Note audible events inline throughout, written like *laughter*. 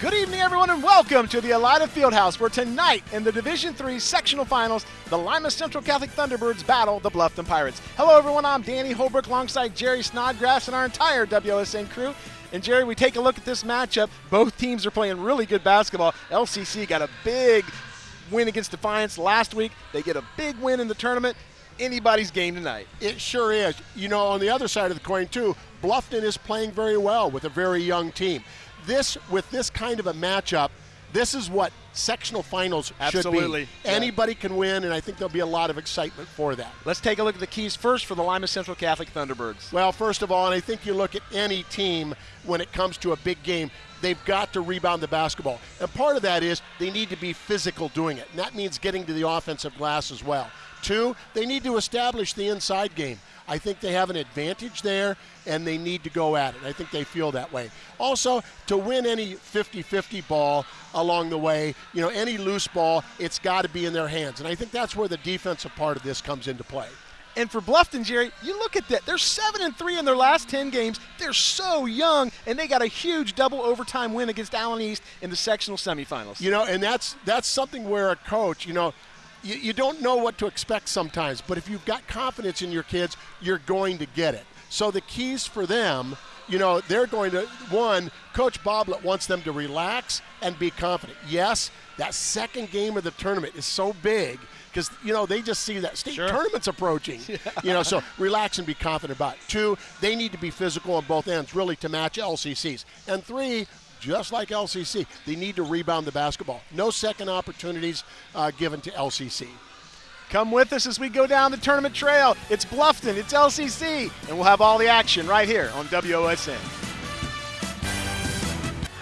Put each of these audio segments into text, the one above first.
Good evening, everyone, and welcome to the Elida Fieldhouse, where tonight in the Division Three sectional finals, the Lima Central Catholic Thunderbirds battle the Bluffton Pirates. Hello, everyone. I'm Danny Holbrook alongside Jerry Snodgrass and our entire WOSN crew. And Jerry, we take a look at this matchup. Both teams are playing really good basketball. LCC got a big win against Defiance last week. They get a big win in the tournament. Anybody's game tonight. It sure is. You know, on the other side of the coin, too, Bluffton is playing very well with a very young team this with this kind of a matchup, this is what sectional finals Absolutely. should be. Yeah. Anybody can win, and I think there'll be a lot of excitement for that. Let's take a look at the keys first for the Lima Central Catholic Thunderbirds. Well, first of all, and I think you look at any team when it comes to a big game, they've got to rebound the basketball. And part of that is they need to be physical doing it, and that means getting to the offensive glass as well. Two, they need to establish the inside game. I think they have an advantage there, and they need to go at it. I think they feel that way. Also, to win any 50 50 ball along the way, you know, any loose ball, it's got to be in their hands. And I think that's where the defensive part of this comes into play. And for Bluffton, Jerry, you look at that. They're seven and three in their last ten games. They're so young, and they got a huge double overtime win against Allen East in the sectional semifinals. You know, and that's that's something where a coach, you know, you, you don't know what to expect sometimes, but if you've got confidence in your kids, you're going to get it. So the keys for them, you know, they're going to one, Coach Boblet wants them to relax and be confident. Yes, that second game of the tournament is so big because you know they just see that state sure. tournament's approaching. *laughs* Yeah. You know, so relax and be confident about it. Two, they need to be physical on both ends, really, to match LCCs. And three, just like LCC, they need to rebound the basketball. No second opportunities uh, given to LCC. Come with us as we go down the tournament trail. It's Bluffton, it's LCC, and we'll have all the action right here on WOSN.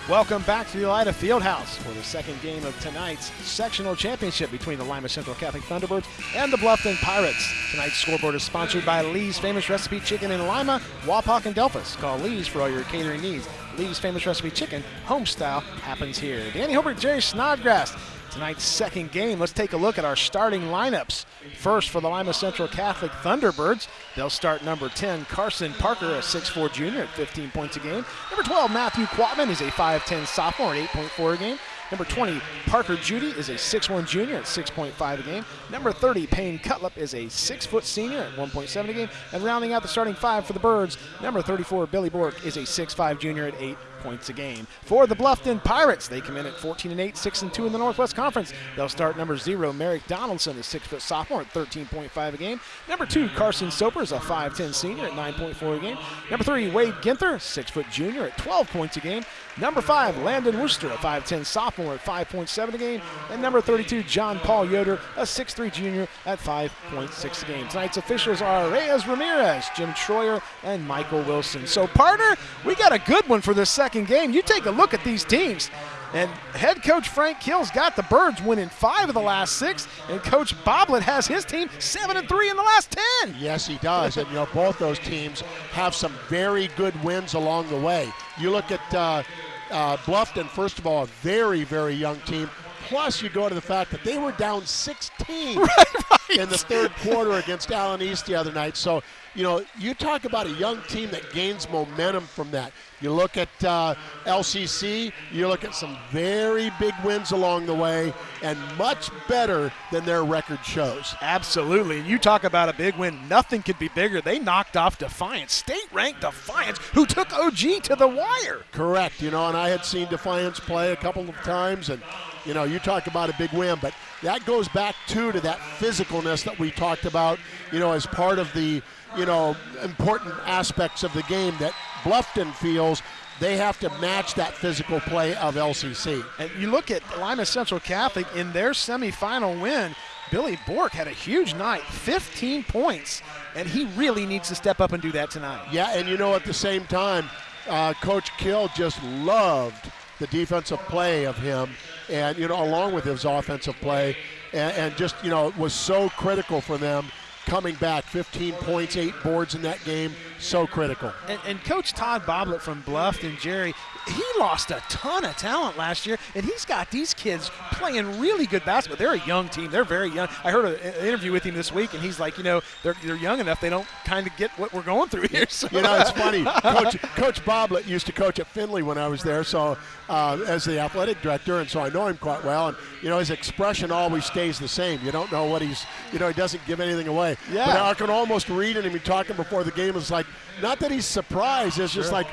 Welcome back to the Elida Fieldhouse for the second game of tonight's sectional championship between the Lima Central Catholic Thunderbirds and the Bluffton Pirates. Tonight's scoreboard is sponsored by Lee's Famous Recipe Chicken in Lima, Wapak, and Delphos. Call Lee's for all your catering needs. Lee's Famous Recipe Chicken, home style, happens here. Danny Holbrook, Jerry Snodgrass. Tonight's second game, let's take a look at our starting lineups. First for the Lima Central Catholic Thunderbirds, they'll start number 10, Carson Parker, a 6'4 junior at 15 points a game. Number 12, Matthew Quatman is a 5'10 sophomore at 8.4 a game. Number 20, Parker Judy is a 6'1 junior at 6.5 a game. Number 30, Payne Cutlip is a 6 foot senior at 1.7 a game. And rounding out the starting five for the Birds, number 34, Billy Bork is a 6'5 junior at 8 points a game. For the Bluffton Pirates, they come in at 14 and 8, 6 and 2 in the Northwest Conference. They'll start number zero, Merrick Donaldson, a six foot sophomore at 13.5 a game. Number two, Carson Soper is a 5'10 senior at 9.4 a game. Number three, Wade Ginther, six foot junior at 12 points a game. Number five, Landon Worcester, a 5'10 sophomore at 5.7 a game. And number 32, John Paul Yoder, a 6'3 junior at 5.6 a game. Tonight's officials are Reyes Ramirez, Jim Troyer, and Michael Wilson. So, partner, we got a good one for this second game. You take a look at these teams. And head coach Frank Kill's got the Birds winning five of the last six, and Coach Boblet has his team seven and three in the last ten. Yes, he does. and you know, both those teams have some very good wins along the way. You look at uh, uh, Bluffton, first of all, a very, very young team. Plus, you go to the fact that they were down 16 *laughs* right, right. in the third quarter against Allen East the other night. So, you know, you talk about a young team that gains momentum from that. You look at uh, LCC, you look at some very big wins along the way, and much better than their record shows. Absolutely. And you talk about a big win, nothing could be bigger. They knocked off Defiance, state ranked Defiance, who took OG to the wire. Correct. You know, and I had seen Defiance play a couple of times, and, you know, you talk about a big win, but that goes back, too, to that physicalness that we talked about, you know, as part of the you know, important aspects of the game that Bluffton feels they have to match that physical play of LCC. And you look at Lima Central Catholic in their semifinal win. Billy Bork had a huge night, 15 points, and he really needs to step up and do that tonight. Yeah, and you know, at the same time, uh, Coach Kill just loved the defensive play of him, and you know, along with his offensive play, and, and just you know, was so critical for them coming back. 15 points, eight boards in that game. So critical. And, and Coach Todd Boblett from Bluffton, Jerry, he lost a ton of talent last year, and he's got these kids playing really good basketball. They're a young team. They're very young. I heard an interview with him this week, and he's like, you know, they're, they're young enough. They don't kind of get what we're going through here. So. You know, it's funny. *laughs* Coach, Coach Boblett used to coach at Findlay when I was there, so uh, as the athletic director, and so I know him quite well. And you know, his expression always stays the same. You don't know what he's, you know, he doesn't give anything away. Yeah. But I can almost read it him talking before the game. It's like, not that he's surprised. It's just like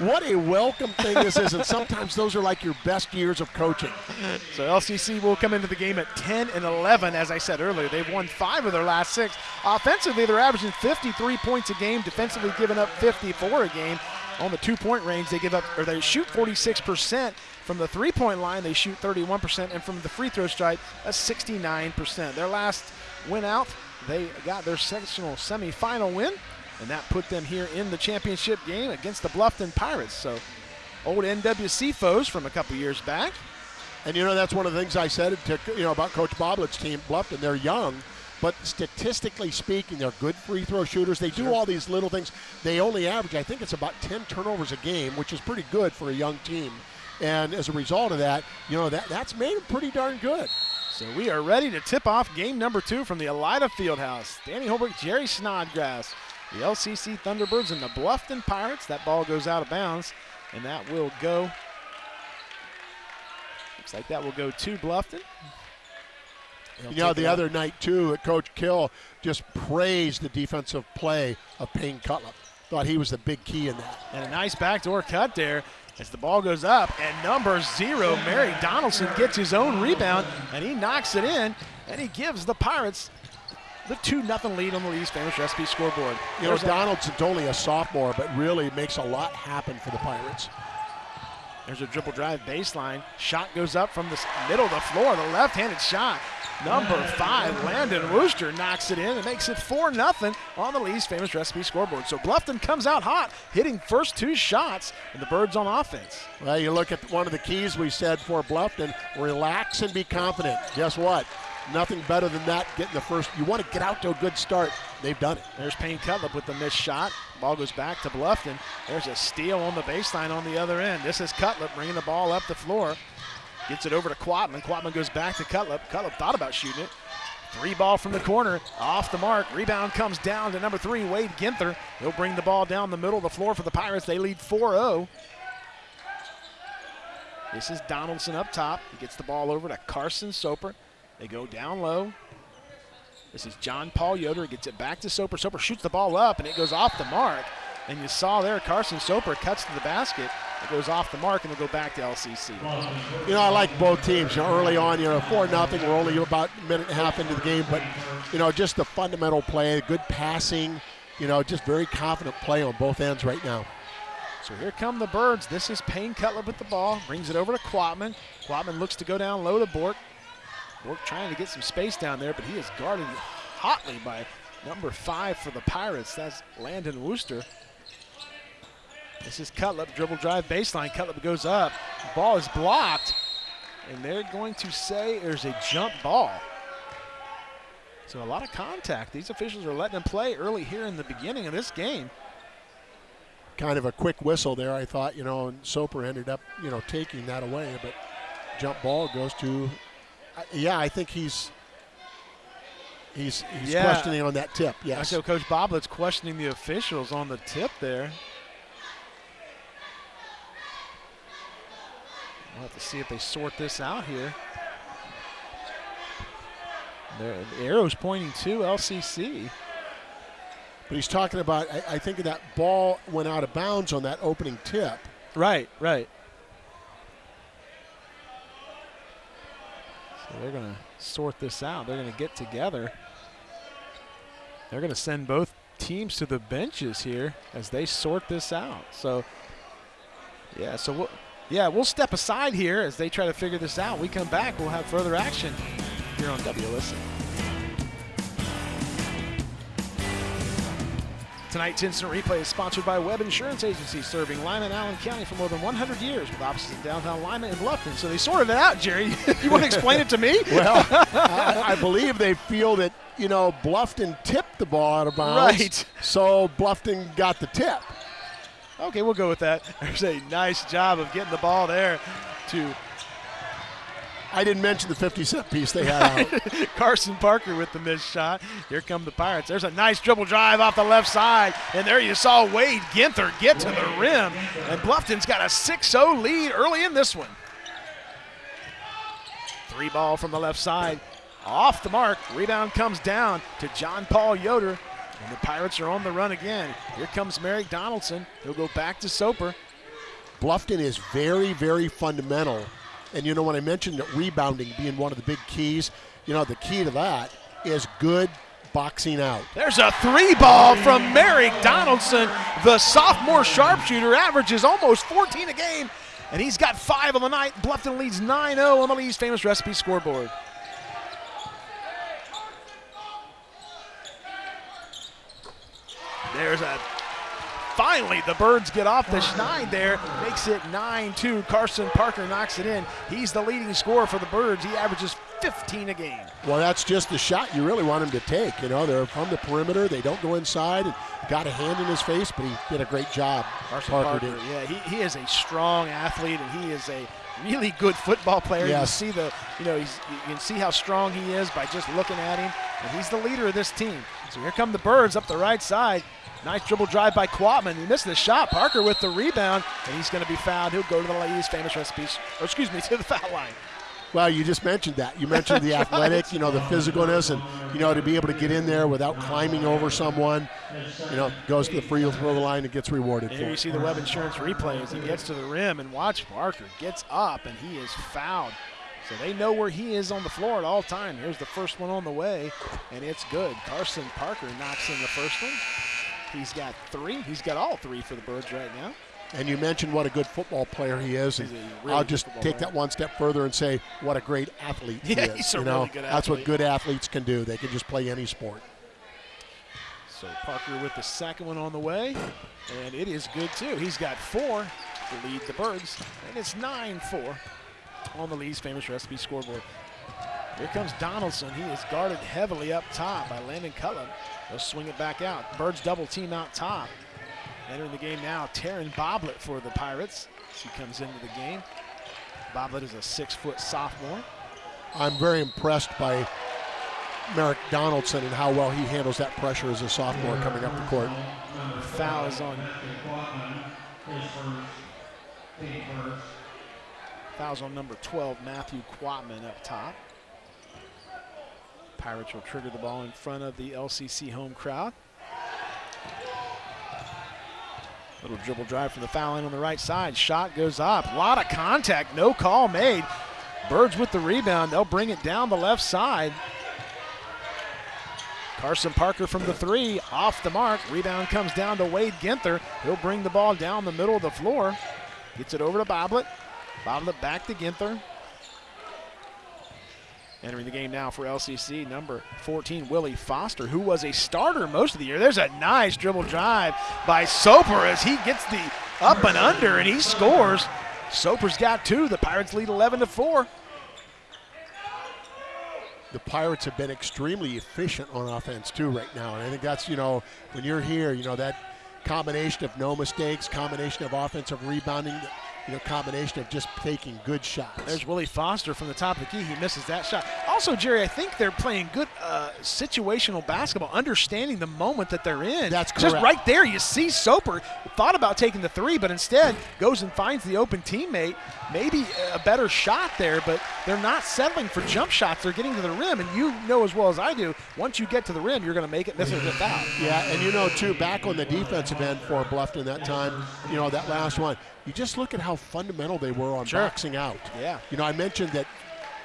what a welcome thing this is, and sometimes those are like your best years of coaching. So LCC will come into the game at 10 and 11, as I said earlier. They've won five of their last six. Offensively, they're averaging 53 points a game, defensively giving up 54 a game. On the two-point range, they give up or they shoot 46%. From the three-point line, they shoot 31%, and from the free throw stripe, a 69%. Their last win out, they got their sectional semifinal win and that put them here in the championship game against the Bluffton Pirates. So old NWC foes from a couple years back. And you know that's one of the things I said to, you know about Coach Boblett's team, Bluffton. They're young, but statistically speaking, they're good free throw shooters. They do all these little things. They only average, I think, it's about 10 turnovers a game, which is pretty good for a young team. And as a result of that, you know that that's made them pretty darn good. So we are ready to tip off game number two from the Elida Fieldhouse. Danny Holbrook, Jerry Snodgrass the LCC Thunderbirds and the Bluffton Pirates. That ball goes out of bounds, and that will go. Looks like that will go to Bluffton. They'll you know, the other night too, Coach Kill just praised the defensive play of Payne Cutlip. Thought he was the big key in that. And a nice backdoor cut there as the ball goes up. And number zero, Merrick Donaldson, gets his own rebound and he knocks it in and he gives the Pirates the 2 0 lead on the Lee's famous recipe scoreboard. You know, Donaldson's only a sophomore, but really makes a lot happen for the Pirates. There's a dribble drive baseline. Shot goes up from the middle of the floor, the left handed shot. Number five, Landon Wooster knocks it in and makes it 4 0 on the Lee's famous recipe scoreboard. So Bluffton comes out hot, hitting first two shots, and the Birds on offense. Well, you look at one of the keys we said for Bluffton relax and be confident. Guess what? Nothing better than that. Getting the first, you want to get out to a good start. They've done it. There's Payne Cutlip with the missed shot. Ball goes back to Bluffton. There's a steal on the baseline on the other end. This is Cutlip bringing the ball up the floor. Gets it over to Quatman. Quatman goes back to Cutlip. Cutlip thought about shooting it. Three ball from the corner, off the mark. Rebound comes down to number three, Wade Ginther. He'll bring the ball down the middle of the floor for the Pirates. They lead 4 0. This is Donaldson up top. He gets the ball over to Carson Soper. They go down low. This is John Paul Yoder. Gets it back to Soper. Soper shoots the ball up, and it goes off the mark. And you saw there Carson Soper cuts to the basket. It goes off the mark, and it'll go back to LCC. You know, I like both teams. You know, early on, you know, 4 nothing. We're only about a minute and a half into the game. But, you know, just the fundamental play, good passing, you know, just very confident play on both ends right now. So here come the Birds. This is Payne Cutlip with the ball. Brings it over to Quatman. Quatman looks to go down low to Bork. Bork trying to get some space down there, but he is guarded hotly by number five for the Pirates. That's Landon Wooster. This is Cutlip, dribble drive baseline. Cutlip goes up. Ball is blocked, and they're going to say there's a jump ball. So a lot of contact. These officials are letting them play early here in the beginning of this game. Kind of a quick whistle there, I thought, you know, and Soper ended up, you know, taking that away, but jump ball goes to yeah, I think he's he's he's yeah. questioning on that tip. Yes. So Coach Boblett's questioning the officials on the tip there. We'll have to see if they sort this out here. The arrow's pointing to LCC. But he's talking about, I, I think that ball went out of bounds on that opening tip. Right, right. So they're going to sort this out. They're going to get together. They're going to send both teams to the benches here as they sort this out. So, yeah, so we'll, yeah, we'll step aside here as they try to figure this out. We come back, we'll have further action here on WOSN. Tonight's instant replay is sponsored by Webb Insurance Agency, serving Lima and Allen County for more than 100 years with offices in downtown Lima and Bluffton. So they sorted it out, Jerry. *laughs* you want to explain it to me? *laughs* Well, *laughs* I, I believe they feel that, you know, Bluffton tipped the ball out of bounds. Right. So Bluffton got the tip. Okay, we'll go with that. There's a nice job of getting the ball there to I didn't mention the 50 cent piece they had out. *laughs* Carson Parker with the missed shot. Here come the Pirates. There's a nice dribble drive off the left side. And there you saw Wade Ginther get to the rim. And Bluffton's got a 6 0 lead early in this one. Three ball from the left side. Off the mark. Rebound comes down to John Paul Yoder. And the Pirates are on the run again. Here comes Merrick Donaldson. He'll go back to Soper. Bluffton is very, very fundamental and you know, when I mentioned rebounding being one of the big keys, you know, the key to that is good boxing out. There's a three ball from Merrick Donaldson. The sophomore sharpshooter averages almost 14 a game, and he's got five on the night. Bluffton leads 9 0 on the Lee's famous recipe scoreboard. There's a finally the Birds get off the schneid there, makes it 9-2. Carson Parker knocks it in. He's the leading scorer for the Birds. He averages 15 a game. Well, that's just the shot you really want him to take. You know, they're from the perimeter. They don't go inside and got a hand in his face, but he did a great job. Carson Parker, Parker yeah, he, he is a strong athlete and he is a really good football player. Yes. You see the, you know, he's, you can see how strong he is by just looking at him, and he's the leader of this team. So here come the Birds up the right side. Nice dribble drive by Quatman. He missed the shot. Parker with the rebound, and he's going to be fouled. He'll go to the ladies' famous recipes, or excuse me, *laughs* to the foul line. Well, you just mentioned that. You mentioned the athletic, you know, the physicalness, and you know to be able to get in there without climbing over someone. You know, goes to the free throw line and gets rewarded. Here you see the Webb Insurance replay as he gets to the rim, and watch Parker gets up, and he is fouled. So they know where he is on the floor at all time. Here's the first one on the way, and it's good. Carson Parker knocks in the first one. He's got three. He's got all three for the Birds right now. And you mentioned what a good football player he is. And really I'll just take player. that one step further and say what a great athlete *laughs* yeah, he is. you know, really that's what good athletes can do. They can just play any sport. So Parker with the second one on the way, and it is good too. He's got four to lead the Birds, and it's 9-4 on the Lee's famous recipe scoreboard. Here comes Donaldson. He is guarded heavily up top by Landon Cullen. They'll swing it back out. Birds double team out top. Entering the game now, Taryn Boblet for the Pirates. She comes into the game. Boblet is a six-foot sophomore. I'm very impressed by Merrick Donaldson and how well he handles that pressure as a sophomore coming up the court. Foul is on. Fouls on number 12, Matthew Quatman up top. Pirates will trigger the ball in front of the LCC home crowd. Little dribble drive from the foul line on the right side. Shot goes up. A lot of contact. No call made. Birds with the rebound. They'll bring it down the left side. Carson Parker from the three, off the mark. Rebound comes down to Wade Ginther. He'll bring the ball down the middle of the floor. Gets it over to Boblet. Boblet back to Ginther. Entering the game now for LCC, number 14, Willie Foster, who was a starter most of the year. There's a nice dribble drive by Soper as he gets the up and under and he scores. Soper's got two. The Pirates lead 11 to 4. The Pirates have been extremely efficient on offense too right now, and I think that's you know when you're here, you know that combination of no mistakes, combination of offensive rebounding you know, combination of just taking good shots. There's Willie Foster from the top of the key. He misses that shot. Also, Jerry, I think they're playing good uh, situational basketball, understanding the moment that they're in. That's correct. Just right there, you see Soper thought about taking the three, but instead goes and finds the open teammate. Maybe a better shot there, but they're not settling for jump shots. They're getting to the rim, and you know as well as I do, once you get to the rim, you're going to make it, miss it, get out. Yeah, and you know, too, back on the defensive end for Bluffton that time, you know, that last one, you just look at how fundamental they were on sure. boxing out. Yeah. You know, I mentioned that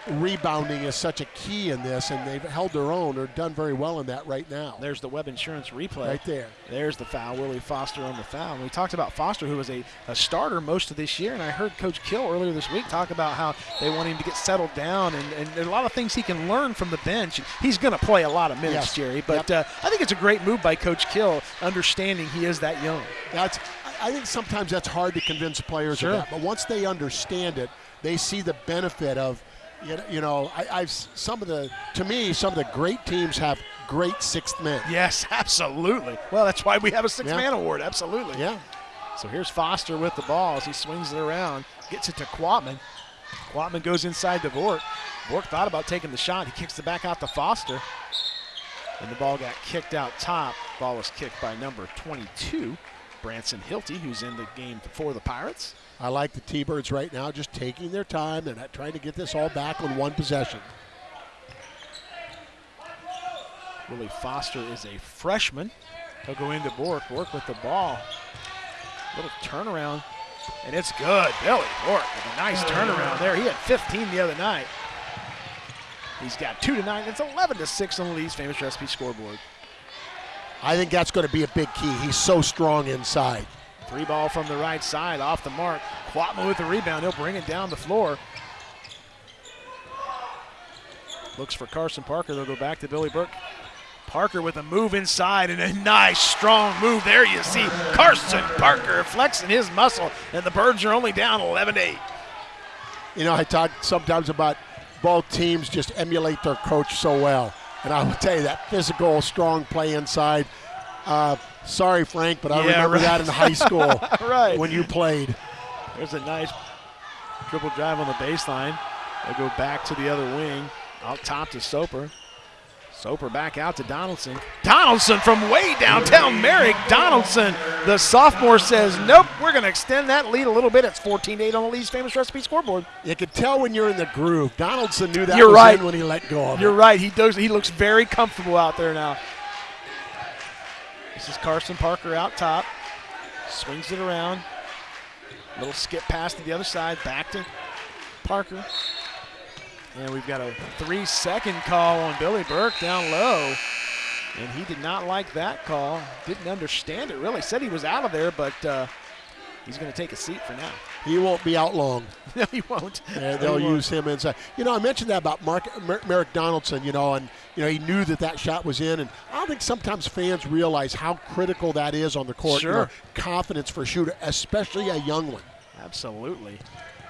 rebounding is such a key in this, and they've held their own or done very well in that right now. There's the Webb Insurance replay. Right there. There's the foul. Willie Foster on the foul. And we talked about Foster, who was a, a starter most of this year, and I heard Coach Kill earlier this week talk about how they want him to get settled down, and, and there are a lot of things he can learn from the bench. He's going to play a lot of minutes, Yes. Jerry, but Yep. uh, I think it's a great move by Coach Kill, understanding he is that young. That's. I think sometimes that's hard to convince players Sure. of that, but once they understand it, they see the benefit of. You know, you know I, I've some of the to me some of the great teams have great sixth men. Yes, *laughs* absolutely. Well, that's why we have a sixth Yeah. man award. Absolutely. Yeah. So here's Foster with the ball as he swings it around, gets it to Quatman. Quatman goes inside to Bork. Bork thought about taking the shot. He kicks the back out to Foster. And the ball got kicked out top. Ball was kicked by number 22, Branson Hilty, who's in the game for the Pirates. I like the T-Birds right now, just taking their time. They're not trying to get this all back on one possession. Willie Foster is a freshman. He'll go into Bork. Bork with the ball. Little turnaround, and it's good. Billy Bork with a nice oh. turnaround there. He had 15 the other night. He's got two to nine. It's 11 to six on the Lee's famous recipe scoreboard. I think that's going to be a big key. He's so strong inside. Three ball from the right side, off the mark. Quatman with the rebound. He'll bring it down the floor. Looks for Carson Parker. They'll go back to Billy Bork. Parker with a move inside and a nice strong move. There you see Carson Parker flexing his muscle, and the Birds are only down 11 8. You know, I talk sometimes about both teams just emulate their coach so well. And I will tell you that physical, strong play inside. Uh, sorry, Frank, but I Yeah, remember right. that in high school *laughs* Right. when you played. There's a nice triple drive on the baseline. They'll go back to the other wing, out top to Soper. Soper back out to Donaldson. Donaldson from way downtown Merrick. Donaldson, the sophomore, says, Nope, we're going to extend that lead a little bit. It's 14 8 on the Lee's famous recipe scoreboard. You could tell when you're in the groove. Donaldson knew that You're was right. when he let go of You're it. right. He does. He looks very comfortable out there now. This is Carson Parker out top. Swings it around. Little skip pass to the other side. Back to Parker. And we've got a three second call on Billy Bork down low. And he did not like that call. Didn't understand it really. Said he was out of there, but uh, he's going to take a seat for now. He won't be out long. *laughs* no, he won't. And they'll he won't. use him inside. You know, I mentioned that about Mark, Mer- Merrick Donaldson, you know, and, you know, he knew that that shot was in. And I don't think sometimes fans realize how critical that is on the court. you Sure. know, confidence for a shooter, especially a young one. Absolutely.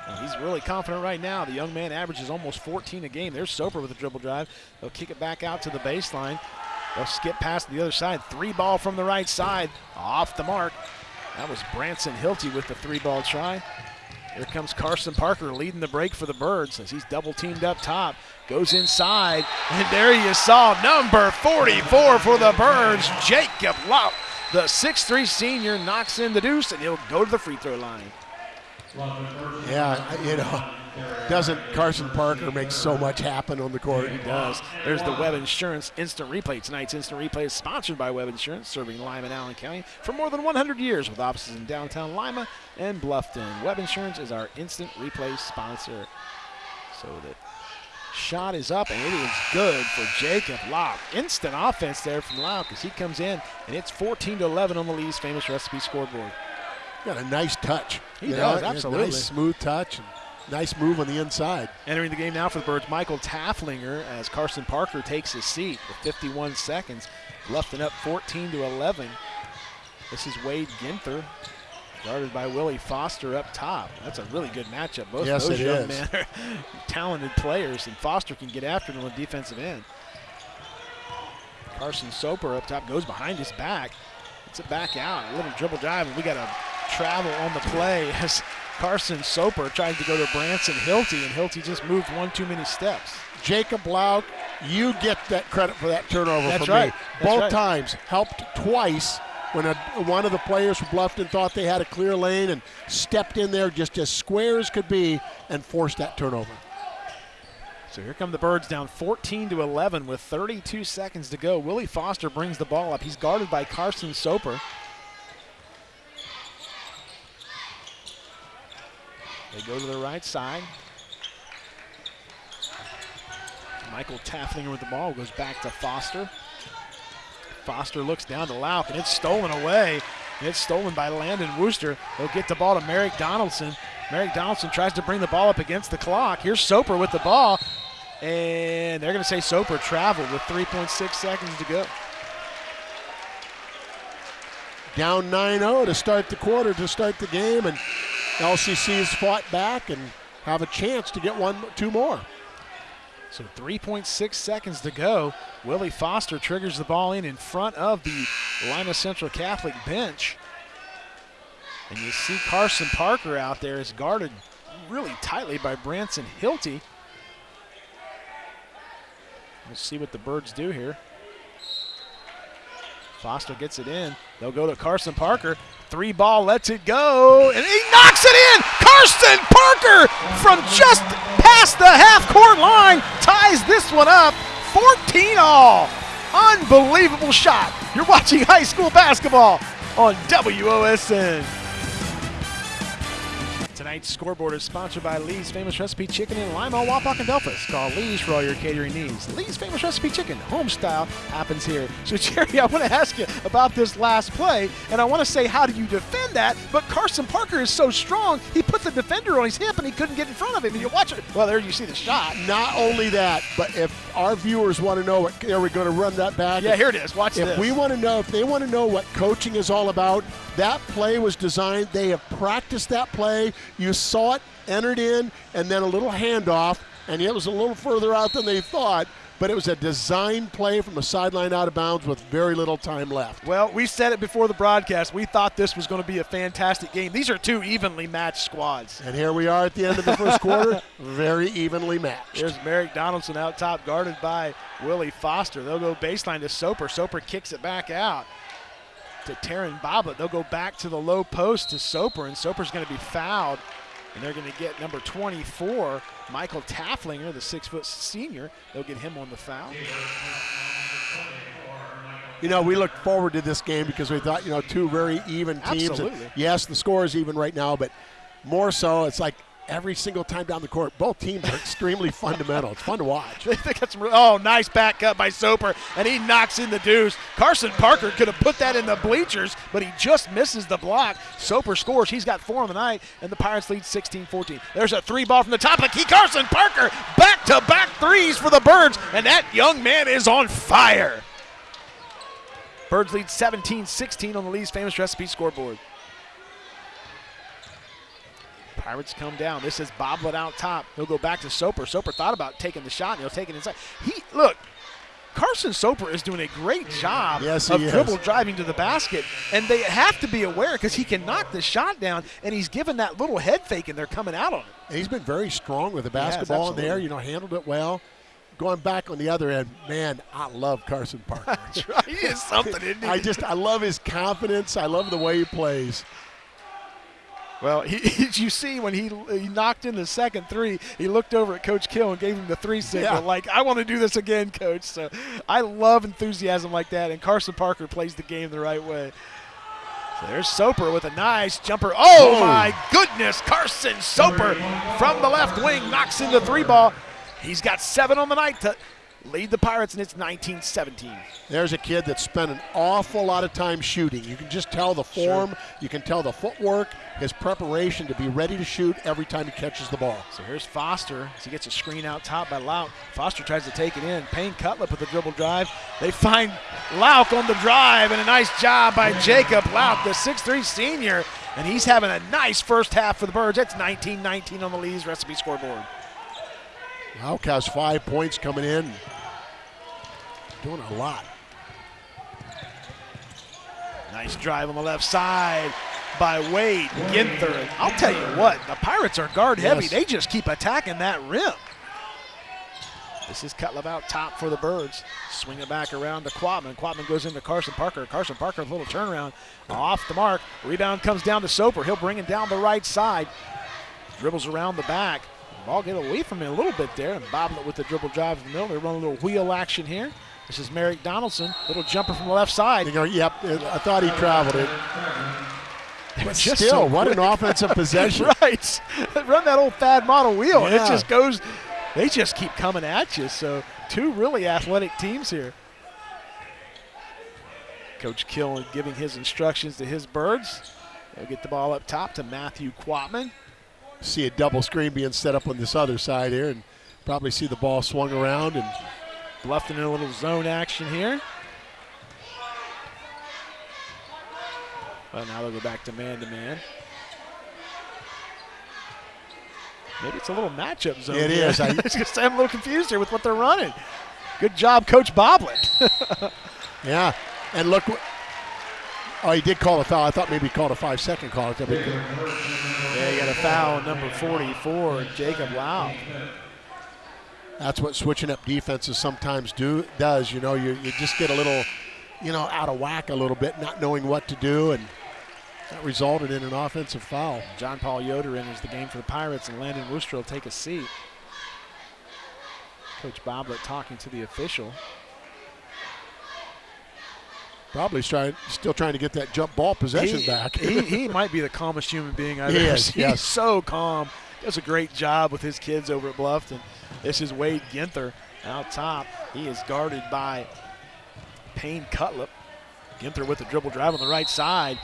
And he's really confident right now. The young man averages almost 14 a game. There's Soper with a dribble drive. They'll kick it back out to the baseline. They'll skip past the other side. Three ball from the right side. Off the mark. That was Branson Hilty with the three ball try. Here comes Carson Parker leading the break for the Birds as he's double teamed up top. Goes inside. And there you saw number 44 for the Birds, Jacob Lauk. The 6'3 senior knocks in the deuce and he'll go to the free throw line. Yeah, you know, doesn't Carson Parker make so much happen on the court? He does. There's the Webb Insurance Instant Replay. Tonight's Instant Replay is sponsored by Webb Insurance, serving Lima and Allen County for more than 100 years with offices in downtown Lima and Bluffton. Webb Insurance is our Instant Replay sponsor. So the shot is up and it is good for Jacob Lauk. Instant offense there from Lauk as he comes in and it's 14 to 11 on the Lee's famous recipe scoreboard. Got a nice touch. He does, know, absolutely. Nice smooth touch and nice move on the inside. Entering the game now for the Birds, Michael Tafflinger as Carson Parker takes his seat with 51 seconds. Bluffton up 14 to 11. This is Wade Ginther, guarded by Willie Foster up top. That's a really good matchup. Both Yes, those young is. men are *laughs* talented players, and Foster can get after them on the defensive end. Carson Soper up top goes behind his back. It's it back out. A little dribble drive, and we got a travel on the play *laughs* as Carson Soper tried to go to Branson Hilty, and Hilty just moved one too many steps. Jacob Lauk, you get that credit for that turnover That's from right. me. That's Both right. times helped twice when a, one of the players from Bluffton thought they had a clear lane and stepped in there just as square as could be and forced that turnover. So here come the Birds down 14 to 11 with 32 seconds to go. Willie Foster brings the ball up. He's guarded by Carson Soper. They go to the right side. Michael Tafflinger with the ball goes back to Foster. Foster looks down to Lauk, and it's stolen away. It's stolen by Landon Wooster. They'll get the ball to Merrick Donaldson. Merrick Donaldson tries to bring the ball up against the clock. Here's Soper with the ball, and they're going to say Soper traveled with 3.6 seconds to go. Down 9-0 to start the quarter, to start the game, and LCC's fought back and have a chance to get one, two more. So 3.6 seconds to go. Willie Foster triggers the ball in in front of the Lima Central Catholic bench. And you see Carson Parker out there is guarded really tightly by Branson Hilty. We'll see what the Birds do here. Foster gets it in. They'll go to Carson Parker. Three ball lets it go, and he knocks it in. Carson Parker from just past the half court line ties this one up. 14 all. Unbelievable shot. You're watching high school basketball on WOSN. Tonight's scoreboard is sponsored by Lee's Famous Recipe Chicken in Lima, Wapak, and Delphos. Call Lee's for all your catering needs. Lee's Famous Recipe Chicken, home style, happens here. So, *laughs* Jerry, I want to ask you about this last play, and I want to say, how do you defend that? But Carson Parker is so strong, he put the defender on his hip and he couldn't get in front of him. And you watch it. Well, there you see the shot. Not only that, but if our viewers want to know what, are we going to run that back? Yeah, here it is. Watch if this. If we want to know, if they want to know what coaching is all about, that play was designed. They have practiced that play. You saw it entered in, and then a little handoff, and it was a little further out than they thought. But it was a design play from a sideline out of bounds with very little time left. Well, we said it before the broadcast. We thought this was going to be a fantastic game. These are two evenly matched squads. And here we are at the end of the first quarter, *laughs* very evenly matched. There's Merrick Donaldson out top, guarded by Willie Foster. They'll go baseline to Soper. Soper kicks it back out to Taryn Boblet. They'll go back to the low post to Soper, and Soper's going to be fouled. And they're going to get number 24, Michael Tafflinger, the six foot senior. They'll get him on the foul. You know, we looked forward to this game because we thought, you know, two very even teams. Absolutely. yes, the score is even right now, but more so, it's like every single time down the court. Both teams are extremely *laughs* fundamental. It's fun to watch. *laughs* They got some. Oh, nice back cut by Soper, and he knocks in the deuce. Carson Parker could have put that in the bleachers, but he just misses the block. Soper scores. He's got four on the night, and the Pirates lead 16-14. There's a three ball from the top of the key. Carson Parker back-to-back threes for the Birds, and that young man is on fire. Birds lead 17-16 on the Lee's famous recipe scoreboard. Pirates come down. This is Boblet out top. He'll go back to Soper. Soper thought about taking the shot, and he'll take it inside. He look. Carson Soper is doing a great job yes, of is. dribble driving to the basket, and they have to be aware because he can knock the shot down, and he's given that little head fake, and they're coming out on it. And he's been very strong with the basketball yes, in there. You know, handled it well. Going back on the other end, man, I love Carson Parker. *laughs* That's right. He is something, isn't he? I just, I love his confidence. I love the way he plays. Well, he, *laughs* you see when he he knocked in the second three, he looked over at Coach Kill and gave him the three signal, Yeah. like, I want to do this again, Coach. So I love enthusiasm like that, and Carson Parker plays the game the right way. So there's Soper with a nice jumper. Oh, Oh. my goodness. Carson Soper from the left wing knocks in the three ball. He's got seven on the night to lead the Pirates, and it's 19 17. There's a kid that spent an awful lot of time shooting. You can just tell the form, sure. you can tell the footwork, his preparation to be ready to shoot every time he catches the ball. So here's Foster as he gets a screen out top by Lauk. Foster tries to take it in. Payne Cutlip with the dribble drive. They find Lauk on the drive, and a nice job by Jacob Lauk, the 6'3 senior. And he's having a nice first half for the Birds. That's 19 19 on the Lee's recipe scoreboard. Lauk has five points coming in. Doing a lot. Nice drive on the left side by Wade Ginther. And I'll tell you what, the Pirates are guard heavy. Yes. They just keep attacking that rim. This is Cutlip out top for the Birds. Swing it back around to Quatman. Quatman goes into Carson Parker. Carson Parker a little turnaround off the mark. Rebound comes down to Soper. He'll bring it down the right side. Dribbles around the back. Ball get away from him a little bit there. And Boblet with the dribble drive in the middle. They run a little wheel action here. This is Merrick Donaldson. Little jumper from the left side. You yep, I thought he traveled it. *laughs* But still, so what an offensive *laughs* possession. right. Run that old fad model wheel, and it just goes they just keep coming at you. So two really athletic teams here. Coach Kill giving his instructions to his birds. They'll get the ball up top to Matthew Quatman. See a double screen being set up on this other side here, and probably see the ball swung around and Bluffton in a little zone action here. Well, now they'll go back to man to man. Maybe it's a little matchup zone. It is. I- I was gonna say I'm a little confused here with what they're running. Good job, Coach Boblet. *laughs* yeah. And look, oh, he did call a foul. I thought maybe he called a five-second call. That'd be good. yeah, you got a foul number 44, Jacob Lau. That's what switching up defenses sometimes do does. You know, you, you just get a little, you know, out of whack a little bit, not knowing what to do, and that resulted in an offensive foul. John Paul Yoder enters the game for the Pirates, and Landon Worcester will take a seat. Coach Boblet talking to the official. Probably trying, still trying to get that jump ball possession he, back. he, he *laughs* might be the calmest human being I've He ever is, seen. yes. He's so calm. Does a great job with his kids over at Bluffton. This is Wade Ginther out top. He is guarded by Payne Cutlip. Ginther with the dribble drive on the right side.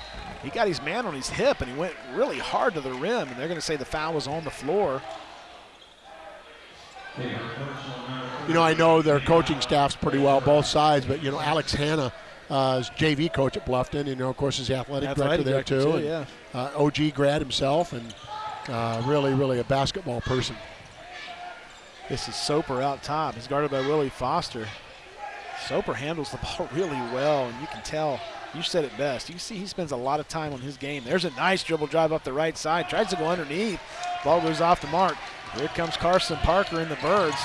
He got his man on his hip and he went really hard to the rim, and they're going to say the foul was on the floor. You know, I know their coaching staffs pretty well, both sides, but, you know, Alex Hanna uh, is JV coach at Bluffton, you know, of course, is the athletic, Athletic director there, director, too. too, and, uh, OG grad himself, and uh, really, really a basketball person. This is Soper out top. He's guarded by Willie Foster. Soper handles the *laughs* ball really well, and you can tell. You said it best. You see, he spends a lot of time on his game. There's a nice dribble drive up the right side. Tries to go underneath. Ball goes off the mark. Here comes Carson Parker in the Birds.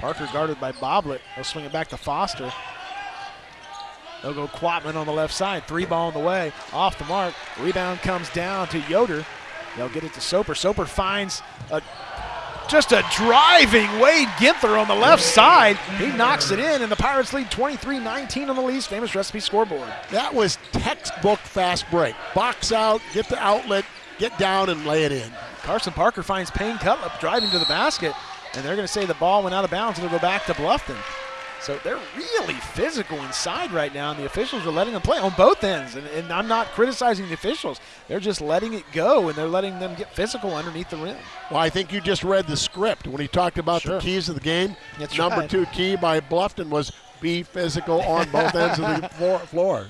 Parker guarded by Boblet. He'll swing it back to Foster. They'll go Quatman on the left side. Three ball in the way. Off the mark. Rebound comes down to Yoder. They'll get it to Soper. Soper finds a just a driving Wade Ginther on the left side. He knocks it in, and the Pirates lead 23-19 on the Lee's famous recipe scoreboard. That was textbook fast break. Box out, get the outlet, get down, and lay it in. Carson Parker finds Payne Cutlip driving to the basket, and they're going to say the ball went out of bounds and it'll go back to Bluffton. So they're really physical inside right now, and the officials are letting them play on both ends. And, and I'm not criticizing the officials; they're just letting it go, and they're letting them get physical underneath the rim. Well, I think you just read the script when he talked about Sure. the keys of the game. That's Number right. two key by Bluffton was be physical on both *laughs* ends of the floor- floor.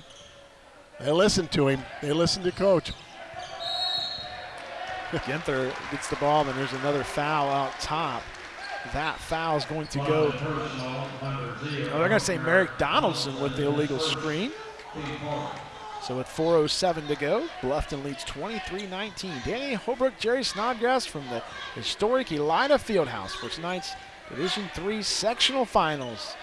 They listened to him. They listened to coach. Ginther gets the ball, and there's another foul out top. That foul is going to go. Oh, they're going to say Merrick Donaldson with the illegal screen. So with 4.07 to go, Bluffton leads 23-19. Danny Holbrook, Jerry Snodgrass from the historic Elida Fieldhouse for tonight's Division Three sectional finals.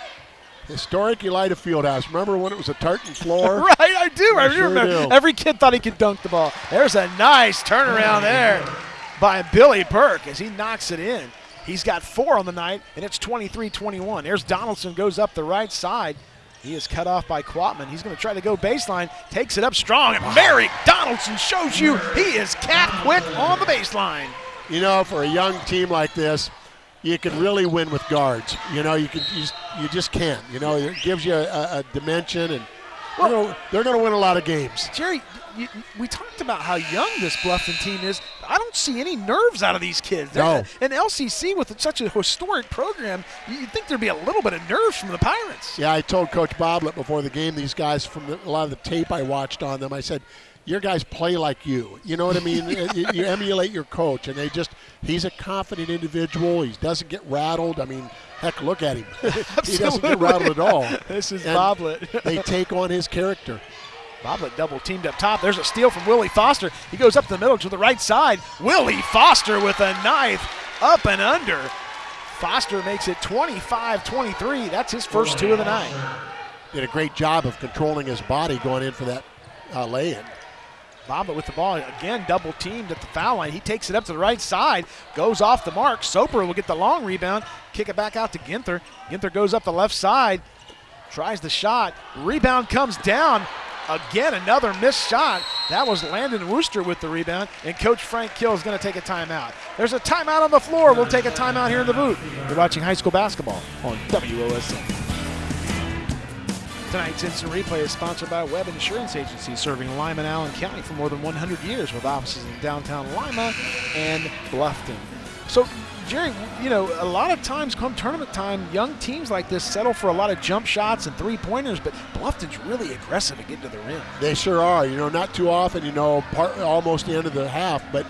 Historic Elida Fieldhouse. Remember when it was a tartan floor? *laughs* right, I do. I, I sure remember. do. Every kid thought he could dunk the ball. There's a nice turnaround there by Billy Bork as he knocks it in. He's got four on the night, and it's 23-21. There's Donaldson goes up the right side. He is cut off by Quatman. He's going to try to go baseline, takes it up strong, and Merrick Donaldson shows you he is cat quick on the baseline. You know, for a young team like this, you can really win with guards. You know, you can you just, you just can't. You know, it gives you a, a dimension, and they're gonna- they're going to win a lot of games. Jerry, you, we talked about how young this Bluffton team is. I don't see any nerves out of these kids. They're- No. And LCC with such a historic program, you- you'd think there'd be a little bit of nerves from the Pirates. Yeah, I told Coach Boblet before the game, these guys from the, a lot of the tape I watched on them, I said, your guys play like you. You know what I mean? *laughs* you, you emulate your coach, and they just, he's a confident individual. He doesn't get rattled. I mean, heck, look at him. *laughs* he doesn't get rattled at all. *laughs* This is And Boblet. they take on his character. Boblet double teamed up top. There's a steal from Willie Foster. He goes up the middle to the right side. Willie Foster with a knife up and under. Foster makes it 25 23. That's his first two of the night. Did a great job of controlling his body going in for that uh, lay-in. Boblet with the ball again, double teamed at the foul line. He takes it up to the right side, goes off the mark. Soper will get the long rebound, kick it back out to Ginther. Ginther goes up the left side, tries the shot. Rebound comes down. Again, another missed shot. That was Landon Wooster with the rebound, and Coach Frank Kill is going to take a timeout. There's a timeout on the floor. We'll take a timeout here in the booth. You're watching high school basketball on WOSN. Tonight's instant replay is sponsored by Webb Insurance Agency, serving Lima and Allen County for more than 100 years with offices in downtown Lima and Bluffton. So, Jerry, you know, a lot of times come tournament time, young teams like this settle for a lot of jump shots and three pointers, but Bluffton's really aggressive at getting to the rim. They sure are. You know, not too often, you know, part, almost the end of the half, but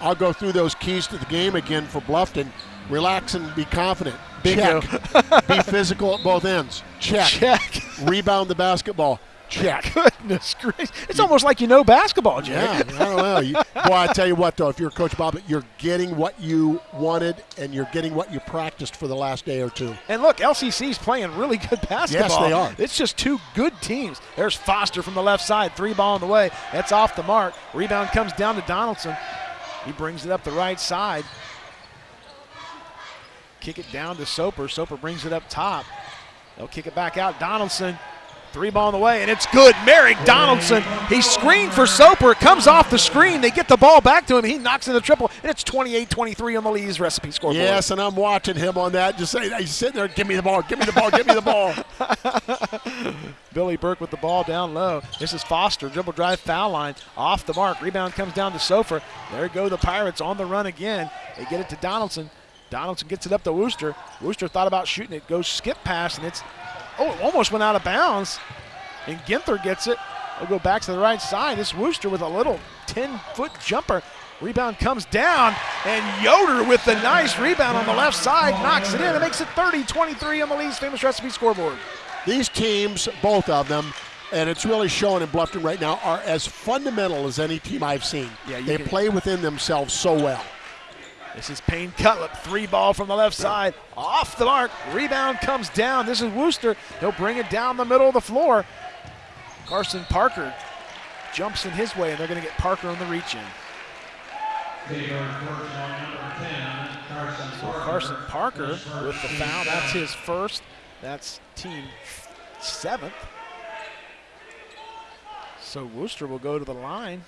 I'll go through those keys to the game again for Bluffton. Relax and be confident. Bingo. Check. be physical at both ends. Check. *laughs* Check. Rebound the basketball. Check. *laughs* Goodness gracious. It's almost like you know basketball, Jack. Yeah, I don't know. You, boy, I tell you what, though, if you're Coach Bob, you're getting what you wanted and you're getting what you practiced for the last day or two. And look, LCC's playing really good *laughs* basketball. Yes, they are. It's just two good teams. There's Foster from the left side, three ball on the way. That's off the mark. Rebound comes down to Donaldson. He brings it up the right side. Kick it down to Soper. Soper brings it up top. They'll kick it back out. Donaldson, three ball on the way, and it's good. Merrick Donaldson, he screened for Soper. It comes off the screen. They get the ball back to him. He knocks in the triple, and it's 28-23 on the Lee's recipe scoreboard. Yes, and I'm watching him on that. Just saying, he's sitting there, give me the ball, give me the ball, give me the ball. *laughs* Billy Bork with the ball down low. This is Foster, dribble drive, foul line, off the mark. Rebound comes down to Soper. There go the Pirates on the run again. They get it to Donaldson. Donaldson gets it up to Wooster. Wooster thought about shooting it, goes skip pass, and it's, oh, it almost went out of bounds. And Ginther gets it. They'll go back to the right side. This Wooster with a little 10 foot jumper. Rebound comes down, and Yoder with the nice rebound on the left side knocks it in. It makes it 30 23 on the Lee's famous recipe scoreboard. These teams, both of them, and it's really showing in Bluffton right now, are as fundamental as any team I've seen. Yeah, they can- play within themselves so well. This is Payne Cutlip, three ball from the left side, off the mark. Rebound comes down. This is Wooster. He'll bring it down the middle of the floor. Carson Parker jumps in his way, and they're going to get Parker on the reach in. So Carson Parker with the foul. That's his first. That's team seventh. So Wooster will go to the line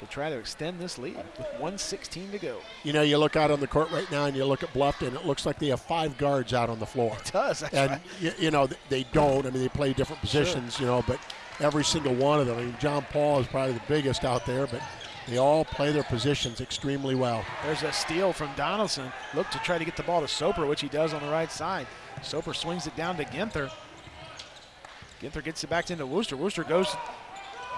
to try to extend this lead with 116 to go. You know, you look out on the court right now and you look at Bluffton, it looks like they have five guards out on the floor. It does. That's and right. you, you know they don't. I mean, they play different positions. sure. You know, but every single one of them. I mean, John Paul is probably the biggest out there, but they all play their positions extremely well. There's a steal from Donaldson. Look to try to get the ball to Soper, which he does on the right side. Soper swings it down to Ginther. Ginther gets it back into Wooster. Wooster goes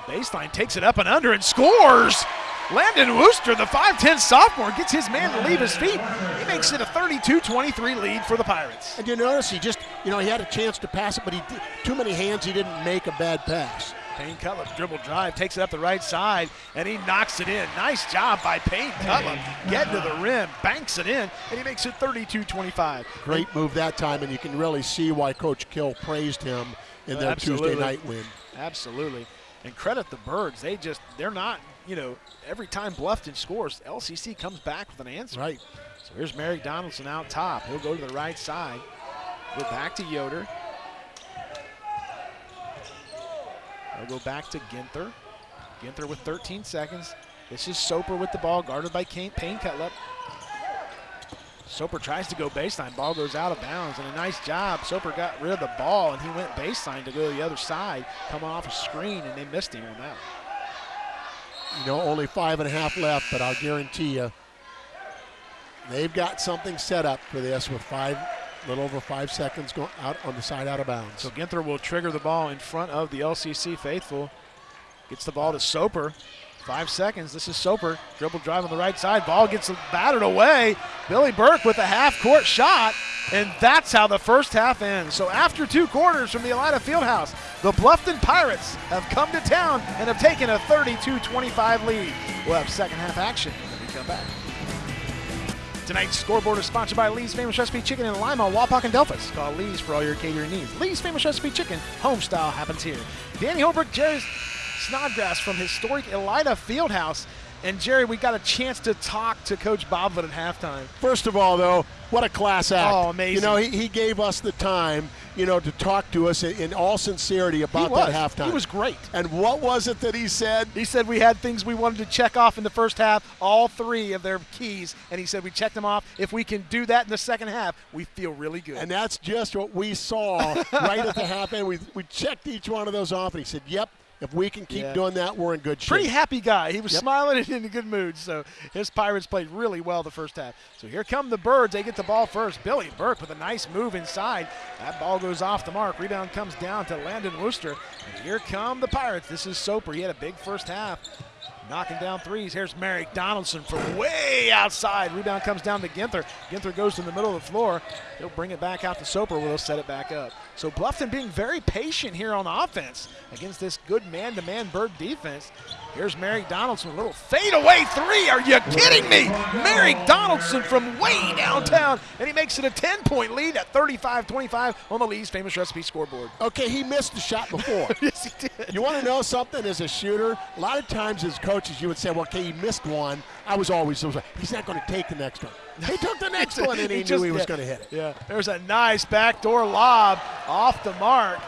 baseline, takes it up and under, and scores. Landon Wooster, the 5'10 sophomore, gets his man to leave his feet. He makes it a 32-23 lead for the Pirates. And you notice he just, you know, he had a chance to pass it, but he did, too many hands. He didn't make a bad pass. Payne Cutlip dribble drive, takes it up the right side, and he knocks it in. Nice job by Payne Cutlip. Getting to the rim, banks it in, and he makes it 32-25. Great move that time, and you can really see why Coach Kill praised him in their Absolutely. Tuesday night win. Absolutely. And credit the Birds. They just, they're not, you know, every time Bluffton scores, LCC comes back with an answer. Right. So here's Merrick Donaldson out top. He'll go to the right side. Go back to Yoder. They'll go back to Ginther. Ginther with 13 seconds. This is Soper with the ball, guarded by Kane, Payne Cutlip. Soper tries to go baseline. Ball goes out of bounds, and a nice job. Soper got rid of the ball, and he went baseline to go to the other side, coming off a screen, and they missed him on that. You know, only five and a half left, but I'll guarantee you they've got something set up for this with five, a little over five seconds going out on the side out of bounds. So Ginther will trigger the ball in front of the LCC faithful. Gets the ball to Soper. Five seconds. This is Soper. Dribble drive on the right side. Ball gets battered away. Billy Bork with a half court shot. And that's how the first half ends. So after two quarters from the Elida Fieldhouse, the Bluffton Pirates have come to town and have taken a 32-25 lead. We'll have second half action when we come back. Tonight's scoreboard is sponsored by Lee's Famous Recipe Chicken in Lima, Wapak, and Delphos. Call Lee's for all your catering needs. Lee's Famous Recipe Chicken, home style happens here. Danny Holbrook, Jerry Snodgrass from historic Elida Fieldhouse. And Jerry, we got a chance to talk to Coach Boblet at halftime. First of all, though, what a class act. Oh, amazing. You know, he, he gave us the time, you know, to talk to us in, in all sincerity about that halftime. He was great. And what was it that he said? He said we had things we wanted to check off in the first half, all three of their keys, and he said we checked them off. If we can do that in the second half, we feel really good. And that's just what we saw *laughs* right at the half end. We, we checked each one of those off, and he said, yep, if we can keep Yeah. doing that, we're in good shape. Pretty happy guy. He was Yep. smiling and in a good mood. So his Pirates played really well the first half. So here come the Birds. They get the ball first. Billy Bork with a nice move inside. That ball goes off the mark. Rebound comes down to Landon Wooster. And here come the Pirates. This is Soper. He had a big first half. Knocking down threes. Here's Merrick Donaldson from way outside. Rebound comes down to Ginther. Ginther goes to the middle of the floor. He'll bring it back out to Soper where they'll set it back up. So Bluffton being very patient here on offense against this good man-to-man Bird defense. Here's Merrick Donaldson, a little fadeaway three. Are you kidding me? Merrick Donaldson from way downtown, and he makes it a 10-point lead at 35-25 on the Lee's famous recipe scoreboard. Okay, he missed the shot before. *laughs* yes, he did. You want to know something as a shooter? A lot of times as coaches, you would say, well, okay, he missed one. I was always, so he's not going to take the next one. He took the next *laughs* one and he, knew just- he was yeah, going to hit it. Yeah, there's a nice backdoor lob off the mark.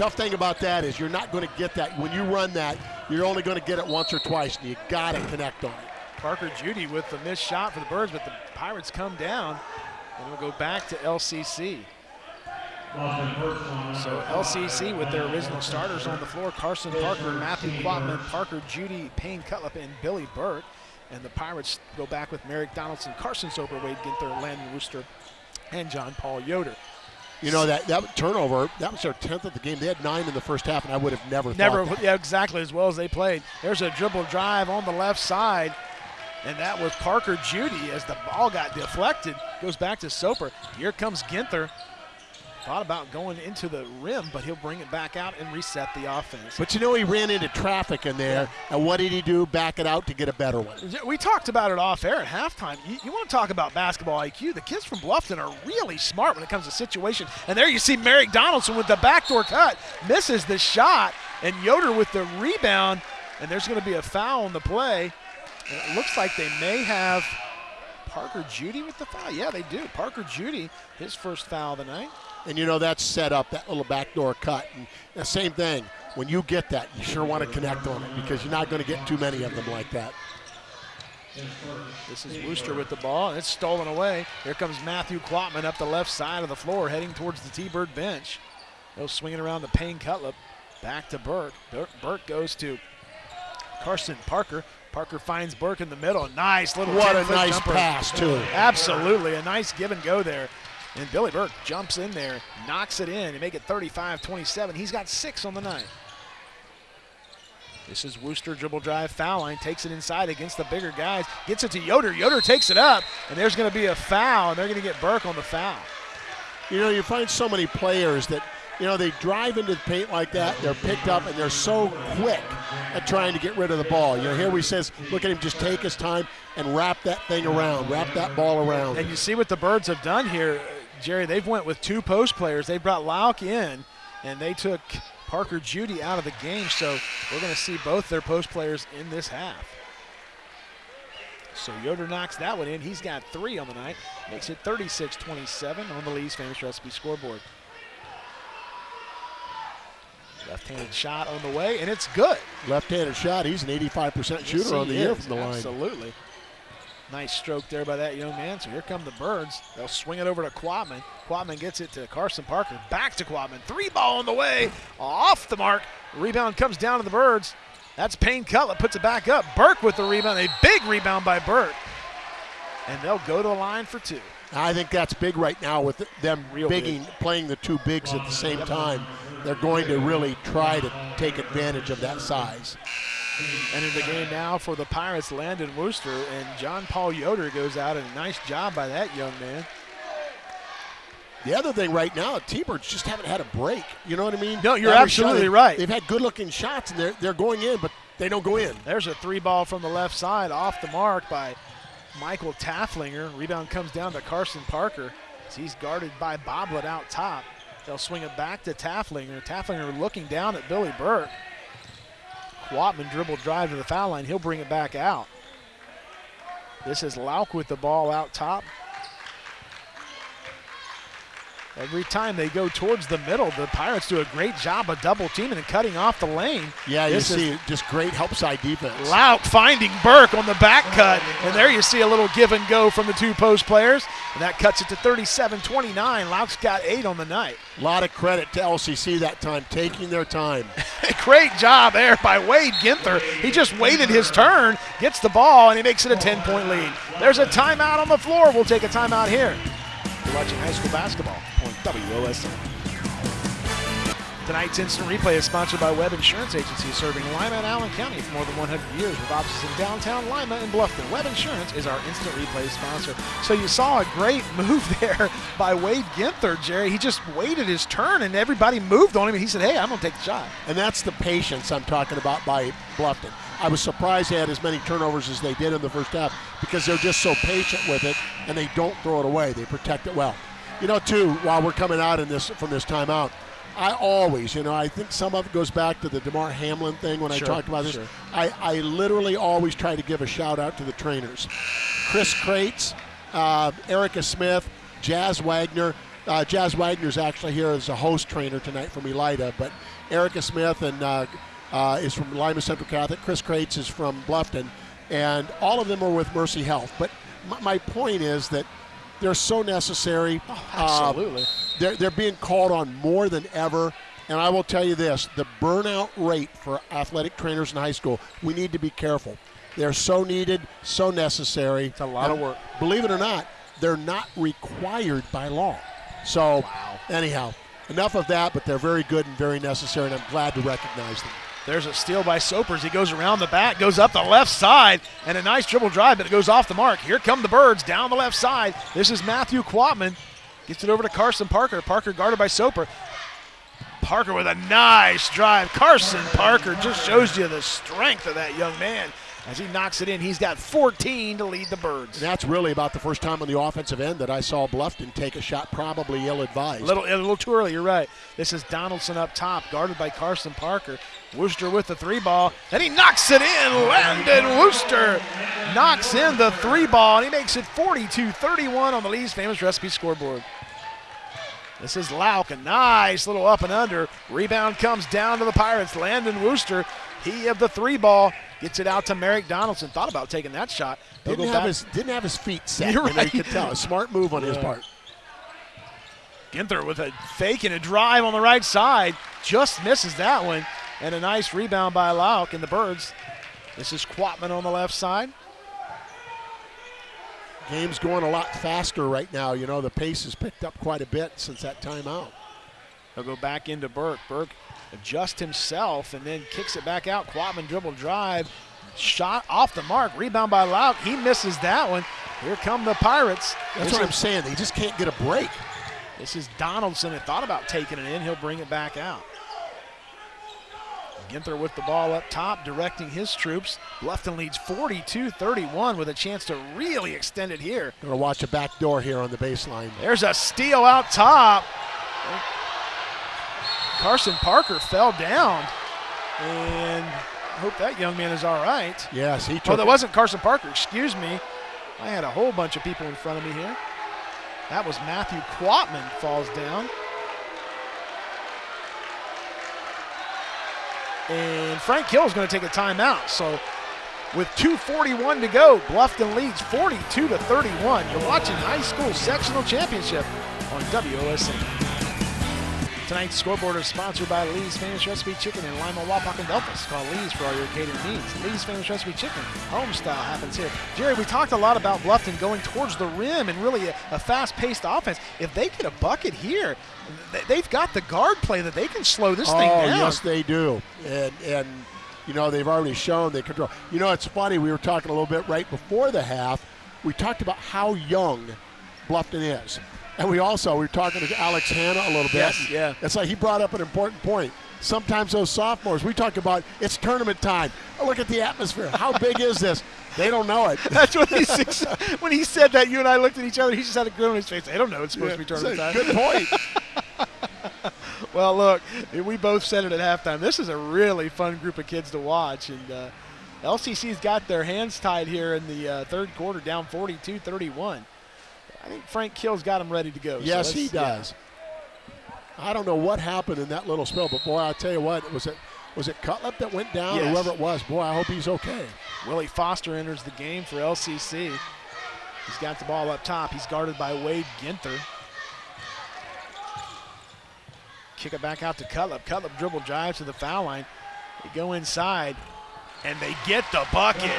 Tough thing about that is you're not going to get that. When you run that, you're only going to get it once or twice, and you got to connect on it. Parker Judy with the missed shot for the Birds, but the Pirates come down, and we'll go back to LCC. So LCC with their original starters on the floor, Carson Parker, Matthew Quatman, Parker Judy, Payne Cutlip, and Billy Bork. And the Pirates go back with Merrick Donaldson, Carson Soper, Wade Ginther, Landon Wooster, and John Paul Yoder. You know that that turnover. That was their tenth of the game. They had nine in the first half, and I would have never Never, yeah, exactly as well as they played. There's a dribble drive on the left side, and that was Parker Judy as the ball got deflected. Goes back to Soper. Here comes Ginther. Thought about going into the rim, but he'll bring it back out and reset the offense. But you know he ran into traffic in there, and what did he do? Back it out to get a better one. We talked about it off air at halftime. You, you want to talk about basketball IQ? The kids from Bluffton are really smart when it comes to situation. And there you see Merrick Donaldson with the backdoor cut, misses the shot, and Yoder with the rebound. And there's going to be a foul on the play. And it looks like they may have Parker Judy with the foul. Yeah, they do. Parker Judy, his first foul of the night. And you know that's set up that little backdoor cut. And the same thing. When you get that, you sure want to connect on it because you're not going to get too many of them like that. This is Wooster with the ball, and it's stolen away. Here comes Matthew Quatman up the left side of the floor, heading towards the T-Bird bench. He'll swing it around the Payne Cutlip. Back to Bork. Bork, goes to Carson Parker. Parker finds Bork in the middle. Nice little What a nice jumper. pass too. Absolutely, a nice give and go there. And Billy Bork jumps in there, knocks it in, and make it 35-27. He's got six on the night. This is Wooster dribble drive foul line, takes it inside against the bigger guys, gets it to Yoder. Yoder takes it up, and there's going to be a foul, and they're going to get Bork on the foul. You know, you find so many players that, you know, they drive into the paint like that, they're picked up, and they're so quick at trying to get rid of the ball. You know, here we says, look at him just take his time and wrap that thing around, wrap that ball around. And you see what the Birds have done here, Jerry. They've went with two post players. They brought Lauk in, and they took Parker Judy out of the game. So we're going to see both their post players in this half. So Yoder knocks that one in. He's got three on the night. Makes it 36-27 on the Lee's famous recipe scoreboard. Left-handed shot on the way, and it's good. Left-handed shot, he's an 85% shooter Yes, on the he year is. from the line. Absolutely. Nice stroke there by that young man. So here come the Birds. They'll swing it over to Quatman. Quatman gets it to Carson Parker. Back to Quatman. Three ball on the way. Off the mark. Rebound comes down to the Birds. That's Payne Cutlip. Puts it back up. Bork with the rebound. A big rebound by Bork. And they'll go to the line for two. I think that's big right now with them Real bigging, playing the two bigs at the same time. They're going to really try to take advantage of that size. And in the game now for the Pirates, Landon Wooster and John Paul Yoder goes out. And a nice job by that young man. The other thing right now, T-Birds just haven't had a break. You know what I mean? No, you're Every absolutely they- right. They've had good-looking shots, and they're they're going in, but they don't go in. There's a three ball from the left side off the mark by Michael Tafflinger. Rebound comes down to Carson Parker. as He's guarded by Boblet out top. They'll swing it back to Tafflinger. Tafflinger looking down at Billy Bork. Quatman dribble drive to the foul line. He'll bring it back out. This is Lauk with the ball out top. Every time they go towards the middle, the Pirates do a great job of double teaming and cutting off the lane. Yeah, you see just great help side defense. Lauk finding Bork on the back cut. And there you see a little give and go from the two post players. And that cuts it to 37 29. Lauk's got eight on the night. A lot of credit to LCC that time, taking their time. *laughs* Great job there by Wade Ginther. He just waited his turn, gets the ball, and he makes it a 10 point lead. There's a timeout on the floor. We'll take a timeout here. You're watching high school basketball WOSN. Tonight's instant replay is sponsored by Webb Insurance Agency, serving Lima and Allen County for more than 100 years with offices in downtown Lima and Bluffton. Webb Insurance is our instant replay sponsor. So you saw a great *laughs* move there by Wade Ginther, Jerry. He just waited his turn and everybody moved on him, and he said, Hey, I'm going to take the shot. And that's the patience I'm talking about by Bluffton. I was surprised they had as many turnovers as they did in the first half because they're just so patient with it and they don't throw it away. They protect it well. You know, too, while we're coming out in this from this timeout, I always, you know, I think some of it goes back to the Damar Hamlin thing when Sure, I talked about this. sure. I, I literally always try to give a shout out to the trainers. Chris Krates, uh, Erica Smith, Jazz Wagner. Uh, Jazz Wagner's actually here as a host trainer tonight from Elida, but Erica Smith and uh, uh, is from Lima Central Catholic. Chris Krates is from Bluffton, and all of them are with Mercy Health. But my, my point is that they're so necessary. Uh, Absolutely. they're, they're being called on more than ever. And I will tell you this the burnout rate for athletic trainers in high school, we need to be careful. They're so needed, so necessary. It's a lot of work. Believe it or not, they're not required by law. So, anyhow, enough of that, but they're very good and very necessary, and I'm glad to recognize them. There's a steal by Soapers. He goes around the back, goes up the left side, and a nice dribble drive, but it goes off the mark. Here come the Birds down the left side. This is Matthew Quatman. Gets it over to Carson Parker. Parker guarded by Soper. Parker with a nice drive. Carson Parker just shows you the strength of that young man. As he knocks it in, he's got 14 to lead the Birds. That's really about the first time on the offensive end that I saw Bluffton take a shot, probably ill advised. A little, a little too early. You're right. This is Donaldson up top, guarded by Carson Parker. Wooster with the three ball, and he knocks it in. Landon Wooster knocks in the three ball, and he makes it 42-31 on the Lee's famous recipe scoreboard. This is Lauk, a nice little up and under. Rebound comes down to the Pirates. Landon Wooster, he of the three ball, gets it out to Merrick Donaldson. Thought about taking that shot. Didn't have back. his didn't have his feet set. You're you know, you could tell. A smart move on his part. Ginther with a fake and a drive on the right side. Just misses that one. And a nice rebound by Lauk and the Birds. This is Quatman on the left side. Game's going a lot faster right now. You know, the pace has picked up quite a bit since that timeout. He'll go back into Bork. Bork adjusts himself and then kicks it back out. Quatman dribble drive. Shot off the mark. Rebound by Lauk. He misses that one. Here come the Pirates. That's This what I'm saying. They just can't get a break. This is Donaldson. Had thought about taking it in. He'll bring it back out. Ginther with the ball up top, directing his troops. Bluffton leads 42-31 with a chance to really extend it here. Gonna watch a back door here on the baseline. There's a steal out top. Carson Parker fell down. And I hope that young man is all right. Yes, he Oh, took. that it. wasn't Carson Parker. Excuse me. I had a whole bunch of people in front of me here. That was Matthew Quatman falls down. And Frank Hill is going to take a timeout. So with 241 to go, Bluffton leads 42 to 31. You're watching high school sectional championship on WOSN. Tonight's scoreboard is sponsored by Lee's Famous Recipe Chicken in Lima, Wapak, and Delphos. Call Lee's for all your catering needs. Lee's Famous Recipe Chicken, home style, happens here. Jerry, we talked a lot about Bluffton going towards the rim and really a, a fast-paced offense. If they get a bucket here, they've got the guard play that they can slow this oh, thing down. Oh yes, they do. And and you know they've already shown they control. You know, it's funny. We were talking a little bit right before the half. We talked about how young Bluffton is, and we also we were talking to Alex Hanna a little bit. Yes, yeah. It's like he brought up an important point. Sometimes those sophomores, we talk about it's tournament time. Oh, look at the atmosphere. How big is this? They don't know it. *laughs* That's what he said. when he said that, you and I looked at each other. He just had a grin on his face. I don't know. It's supposed to be tournament time. Good point. *laughs* well, look, we both said it at halftime. This is a really fun group of kids to watch, and uh, LCC's got their hands tied here in the uh, third quarter, down 42-31. I think Frank Kill's got him ready to go. Yes, so he does. Yeah. I don't know what happened in that little spell, but boy, I'll tell you what, was it was it Cutlip that went down yes. or whoever it was? Boy, I hope he's okay. Willie Foster enters the game for LCC. He's got the ball up top. He's guarded by Wade Ginther. Kick it back out to Cutlip. Cutlip dribble drive to the foul line. They go inside, and they get the bucket.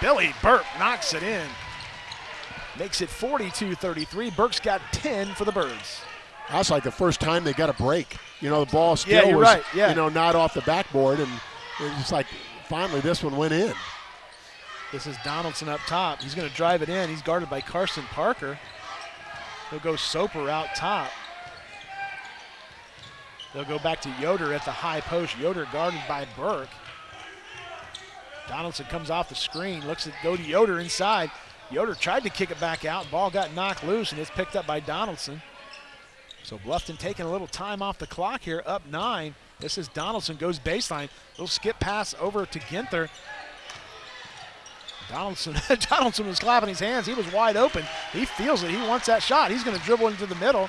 Billy Bork knocks it in. Makes it 42-33. Bork's got 10 for the Birds. That's like the first time they got a break. You know, the ball still yeah, was, right. yeah. you know, not off the backboard, and it's like finally this one went in. This is Donaldson up top. He's going to drive it in. He's guarded by Carson Parker. He'll go Soper out top. They'll go back to Yoder at the high post. Yoder guarded by Bork. Donaldson comes off the screen, looks at go to Yoder inside. Yoder tried to kick it back out. Ball got knocked loose, and it's picked up by Donaldson. So Bluffton taking a little time off the clock here, up nine. This is Donaldson goes baseline. Little skip pass over to Ginther. Donaldson, *laughs* Donaldson was clapping his hands. He was wide open. He feels it. He wants that shot. He's going to dribble into the middle.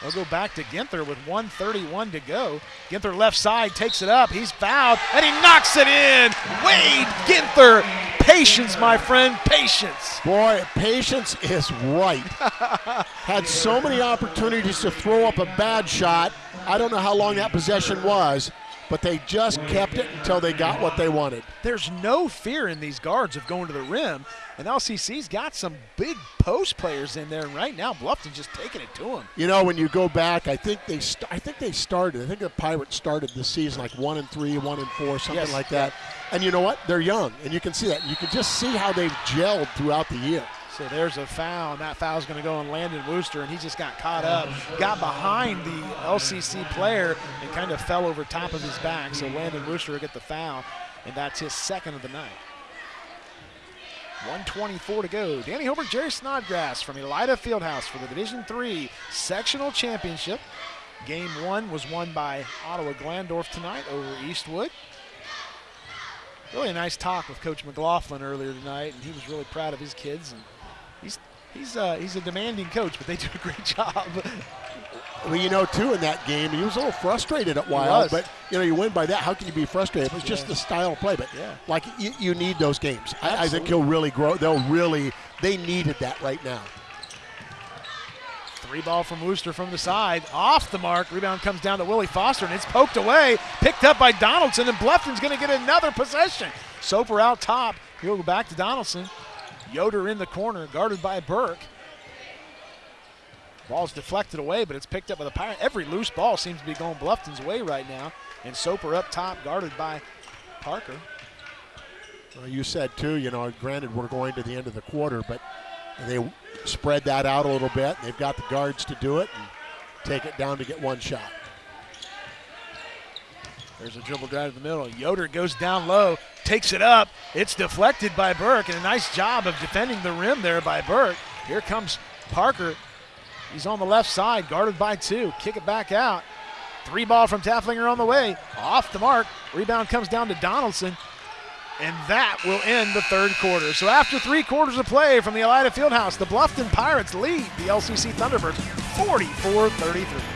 They'll go back to Ginther with 131 to go. Ginther left side takes it up. He's fouled and he knocks it in. Wade Ginther. Patience, my friend. Patience. Boy, patience is right. *laughs* Had so many opportunities to throw up a bad shot. I don't know how long that possession was but they just kept it until they got what they wanted. There's no fear in these guards of going to the rim, and LCC's got some big post players in there. And right now, Bluffton's just taking it to them. You know, when you go back, I think they, st- I think they started. I think the Pirates started the season like one and three, one and four, something yes. like that. And you know what? They're young, and you can see that. You can just see how they've gelled throughout the year. So there's a foul, and that foul's going to go on Landon Wooster, and he just got caught up, got behind the LCC player, and kind of fell over top of his back. So Landon Wooster will get the foul, and that's his second of the night. 124 to go. Danny Hilbert, Jerry Snodgrass from Elida Fieldhouse for the Division Three Sectional Championship. Game one was won by Ottawa Glandorf tonight over Eastwood. Really a nice talk with Coach McLaughlin earlier tonight, and he was really proud of his kids. And he's uh, he's a demanding coach, but they do a great *laughs* job. Well, you know, too, in that game, he was a little frustrated at while, but you know, you win by that. How can you be frustrated? It was just Yeah. the style of play, but Yeah. like you, you need those games. I, I think he'll really grow. They'll really, they needed that right now. Three ball from Wooster from the side, off the mark. Rebound comes down to Willie Foster, and it's poked away, picked up by Donaldson, and Bluffton's going to get another possession. Soper out top. He'll go back to Donaldson. Yoder in the corner, guarded by Bork. Ball's deflected away, but it's picked up by the Pirate. Every loose ball seems to be going Bluffton's way right now. And Soper up top, guarded by Parker. Well, you said too, you know, granted we're going to the end of the quarter, but they spread that out a little bit. They've got the guards to do it and take it down to get one shot. There's a dribble drive to the middle. Yoder goes down low, takes it up. It's deflected by Bork, and a nice job of defending the rim there by Bork. Here comes Parker. He's on the left side, guarded by two. Kick it back out. Three ball from Tafflinger on the way. Off the mark. Rebound comes down to Donaldson. And that will end the third quarter. So after three quarters of play from the Elida Fieldhouse, the Bluffton Pirates lead the LCC Thunderbirds 44-33.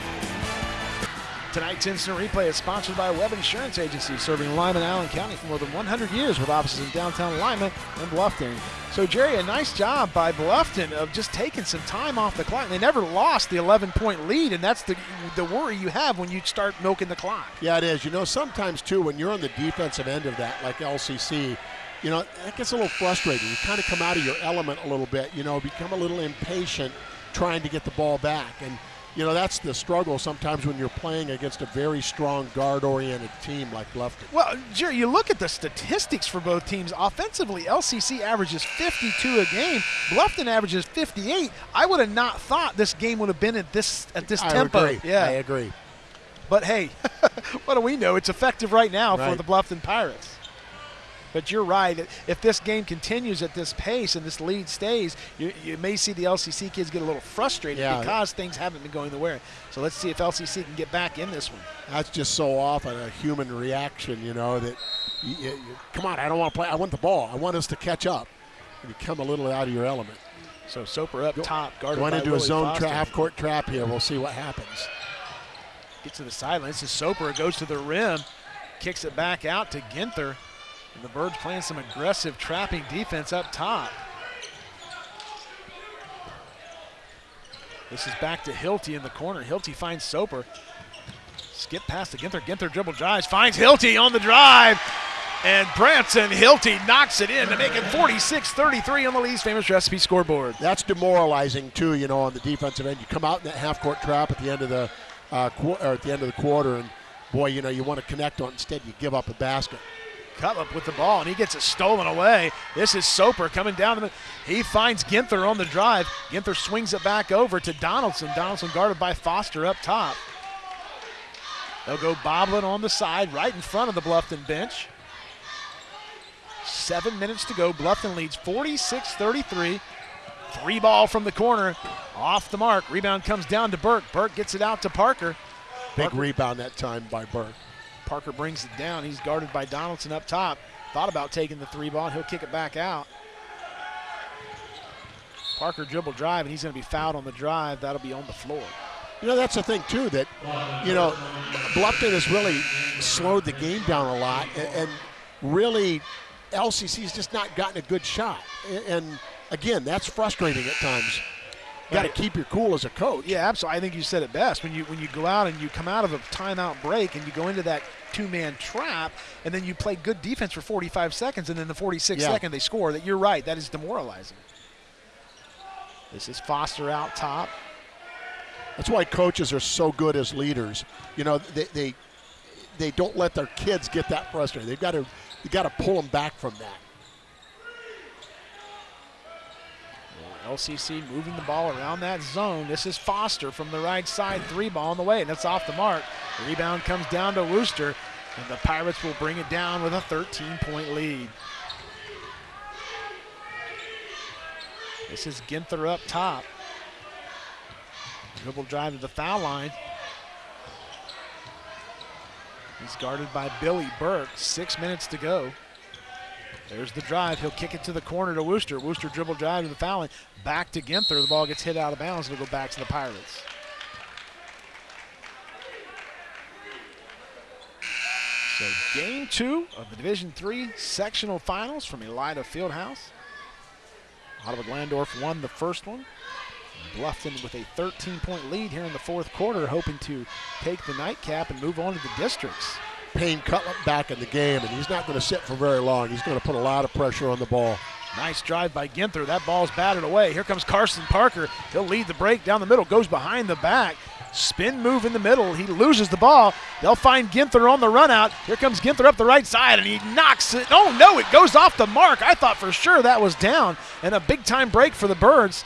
Tonight's instant replay is sponsored by Webb Insurance Agency, serving Lyman, Allen County for more than 100 years with offices in downtown Lima and Bluffton. So, Jerry, a nice job by Bluffton of just taking some time off the clock. They never lost the 11-point lead, and that's the the worry you have when you start milking the clock. Yeah, it is. You know, sometimes too, when you're on the defensive end of that, like LCC, you know, that gets a little frustrating. You kind of come out of your element a little bit, you know, become a little impatient trying to get the ball back. And, you know, that's the struggle sometimes when you're playing against a very strong guard oriented team like Bluffton. Well, Jerry, you look at the statistics for both teams. Offensively, LCC averages 52 a game. Bluffton averages 58. I would have not thought this game would have been at this at this I tempo. agree. Yeah, I agree. but hey, *laughs* what do we know? It's effective right now for the Bluffton Pirates. But you're right. If this game continues at this pace and this lead stays, you, you may see the LCC kids get a little frustrated Yeah. because things haven't been going the way. So let's see if LCC can get back in this one. That's just so often a human reaction, you know, that you, you, come on, I don't want to play. I want the ball. I want us to catch up. And you come a little out of your element. So Soper up top, guarded Going into a zone tra- half court trap here. We'll see what happens. Gets to the sideline. This is Soper. Goes to the rim. Kicks it back out to Ginther. And the Birds playing some aggressive trapping defense up top. This is back to Hilty in the corner. Hilty finds Soper. Skip past to Ginther. Ginther dribble drives. Finds Hilty on the drive. And Branson Hilty knocks it in to make it 46-33 on the Lee's famous recipe scoreboard. That's demoralizing too, you know, on the defensive end. You come out in that half court trap at the end of the uh, at the end of the quarter, and boy, you know, you want to connect on. Instead, you give up a basket. Cutlip with the ball, and he gets it stolen away. This is Soper coming down. The, he finds Ginther on the drive. Ginther swings it back over to Donaldson. Donaldson guarded by Foster up top. They'll go bobbling on the side right in front of the Bluffton bench. Seven minutes to go. Bluffton leads 46 33. Three ball from the corner. Off the mark. Rebound comes down to Bork. Bork gets it out to Parker. Big Parker- rebound that time by Bork. Parker brings it down. He's guarded by Donaldson up top. Thought about taking the three ball, he'll kick it back out. Parker dribble drive, and he's going to be fouled on the drive. That'll be on the floor. You know, that's the thing too that you know, Bluffton has really slowed the game down a lot, and, and really, LCC's just not gotten a good shot. And again, that's frustrating at times. Got to keep your cool as a coach. Yeah, absolutely. I think you said it best. When you when you go out and you come out of a timeout break and you go into that two-man trap, and then you play good defense for 45 seconds, and then the 46th Yeah. second they score. That you're right. That is demoralizing. This is Foster out top. That's why coaches are so good as leaders. You know, they they, they don't let their kids get that frustrated. They've got to they got to pull them back from that. LCC moving the ball around that zone. This is Foster from the right side, three ball on the way, and that's off the mark. The rebound comes down to Wooster, and the Pirates will bring it down with a 13 point lead. This is Ginther up top. Dribble drive to the foul line. He's guarded by Billy Bork. Six minutes to go. There's the drive. He'll kick it to the corner to Wooster. Wooster dribble drive to the foul line. Back to Ginther. The ball gets hit out of bounds. It'll go back to the Pirates. So game two of the Division Three sectional finals from Elida Fieldhouse. Ottawa Glandorf won the first one. Bluffton with a 13-point lead here in the fourth quarter, hoping to take the nightcap and move on to the districts. Payne Cutlip back in the game, and he's not going to sit for very long. He's going to put a lot of pressure on the ball. Nice drive by Ginther. That ball's batted away. Here comes Carson Parker. He'll lead the break down the middle, goes behind the back. Spin move in the middle. He loses the ball. They'll find Ginther on the run out. Here comes Ginther up the right side, and he knocks it. Oh, no, it goes off the mark. I thought for sure that was down. And a big time break for the Birds.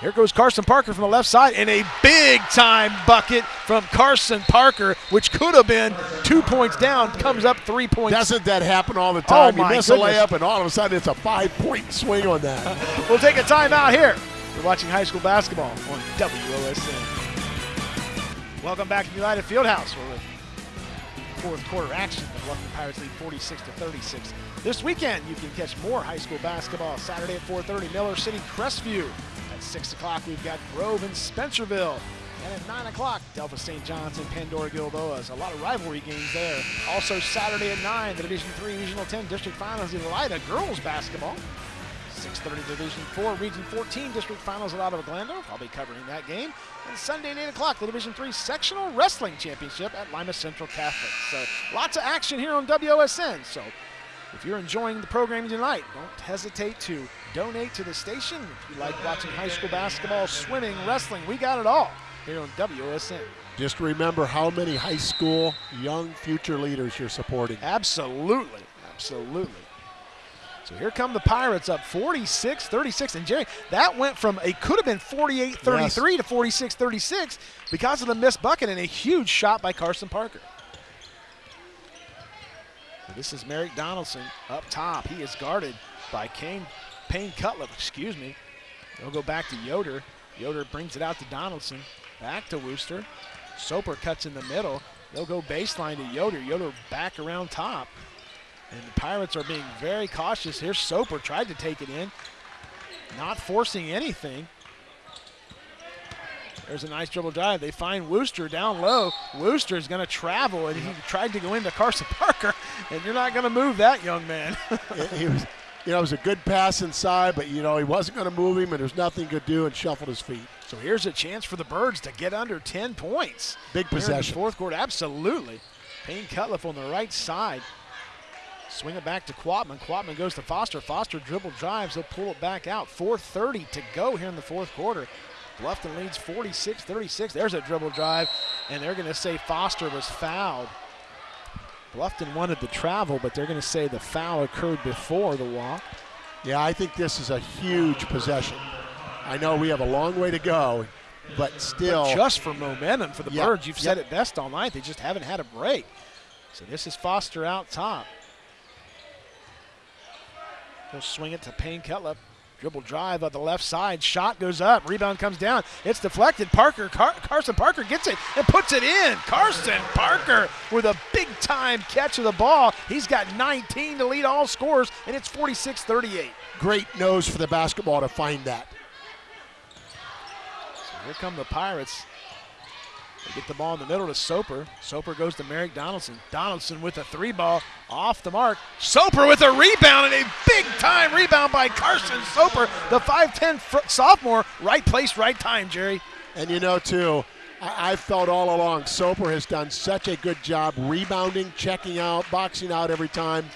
Here goes Carson Parker from the left side, and a big time bucket from Carson Parker, which could have been two points down, comes up three points. Doesn't that happen all the time? Oh, you miss goodness. a layup, and all of a sudden it's a five-point swing on that. *laughs* We'll take a timeout here. You're watching high school basketball on WOSN. Welcome back to Elida Fieldhouse. We're with fourth quarter action. The Bluffton Pirates lead 46 to 36. This weekend, you can catch more high school basketball. Saturday at 4:30, Miller City, Crestview. At 6 o'clock, we've got Grove and Spencerville. And at 9 o'clock, Delta St. John's and Pandora Gilboas. A lot of rivalry games there. Also, Saturday at 9, the Division 3 Regional 10 District Finals in Elida girls basketball. 6.30 Division 4, Region 14 District Finals at Ottawa Glandorf. I'll be covering that game. And Sunday at 8 o'clock, the Division 3 Sectional Wrestling Championship at Lima Central Catholic. So lots of action here on WOSN. So if you're enjoying the programming tonight, don't hesitate to donate to the station. If you like watching high school basketball, swimming, wrestling, we got it all here on WSN. Just remember how many high school young future leaders you're supporting. Absolutely. Absolutely. So here come the Pirates up 46 36. And Jerry, that went from a could have been 48 33 to 46 36 because of the missed bucket and a huge shot by Carson Parker. This is Merrick Donaldson up top. He is guarded by Kane, Payne Cutlip, excuse me. They'll go back to Yoder. Yoder brings it out to Donaldson. Back to Wooster. Soper cuts in the middle. They'll go baseline to Yoder. Yoder back around top. And the Pirates are being very cautious here. Soper tried to take it in, not forcing anything. There's a nice dribble drive. They find Wooster down low. Wooster is going to travel, and he tried to go into Carson *laughs* Parker, and you're not going to move that young man. *laughs* he was, you know, it was a good pass inside, but you know he wasn't going to move him, and there's nothing he could do, and shuffled his feet. So here's a chance for the Birds to get under 10 points. Big possession. fourth quarter, absolutely. Payne Cutlip on the right side. Swing it back to Quatman. Quatman goes to Foster. Foster dribble drives. He'll pull it back out. 4.30 to go here in the fourth quarter. Bluffton leads 46 36. There's a dribble drive, and they're going to say Foster was fouled. Bluffton wanted the travel, but they're going to say the foul occurred before the walk. Yeah, I think this is a huge possession. I know we have a long way to go, but still. But just for momentum for the yep, Birds, you've yep. said it best all night. They just haven't had a break. So this is Foster out top. He'll swing it to Payne Cutlip. Dribble drive on the left side. Shot goes up. Rebound comes down. It's deflected. Parker, Car- Carson Parker gets it and puts it in. Carson Parker with a big time catch of the ball. He's got 19 to lead all scores, and it's 46 38. Great nose for the basketball to find that. So here come the Pirates. They get the ball in the middle to Soper. Soper goes to Merrick Donaldson. Donaldson with a three ball off the mark. Soper with a rebound and a big time rebound by Carson Soper, the 5'10 fr- sophomore. Right place, right time, Jerry. And you know, too, I- have felt all along Soper has done such a good job rebounding, checking out, boxing out every time.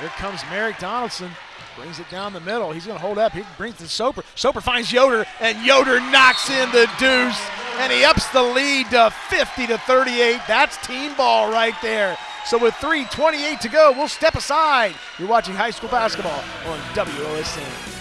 Here comes Merrick Donaldson. Brings it down the middle. He's going to hold up. He brings to Soper. Soper finds Yoder, and Yoder knocks in the deuce, and he ups the lead to 50 to 38. That's team ball right there. So with 3:28 to go, we'll step aside. You're watching high school basketball on WOSN.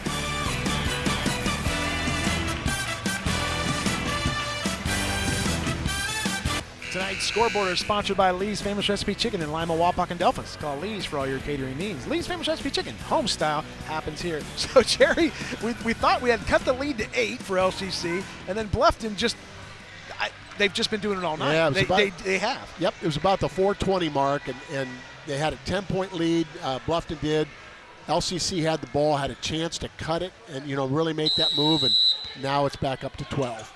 Tonight's scoreboard is sponsored by Lee's Famous Recipe Chicken in Lima, Wapak, and Delphos. Call Lee's for all your catering needs. Lee's Famous Recipe Chicken, home style, happens here. *laughs* So, Jerry, we, we thought we had cut the lead to eight for LCC, and then Bluffton just I, they've just been doing it all night. Yeah, they, about, they, they, have. Yep, it was about the 420 mark, and, and they had a 10 point lead. Uh, Bluffton did. LCC had the ball, had a chance to cut it, and you know really make that move, and now it's back up to 12.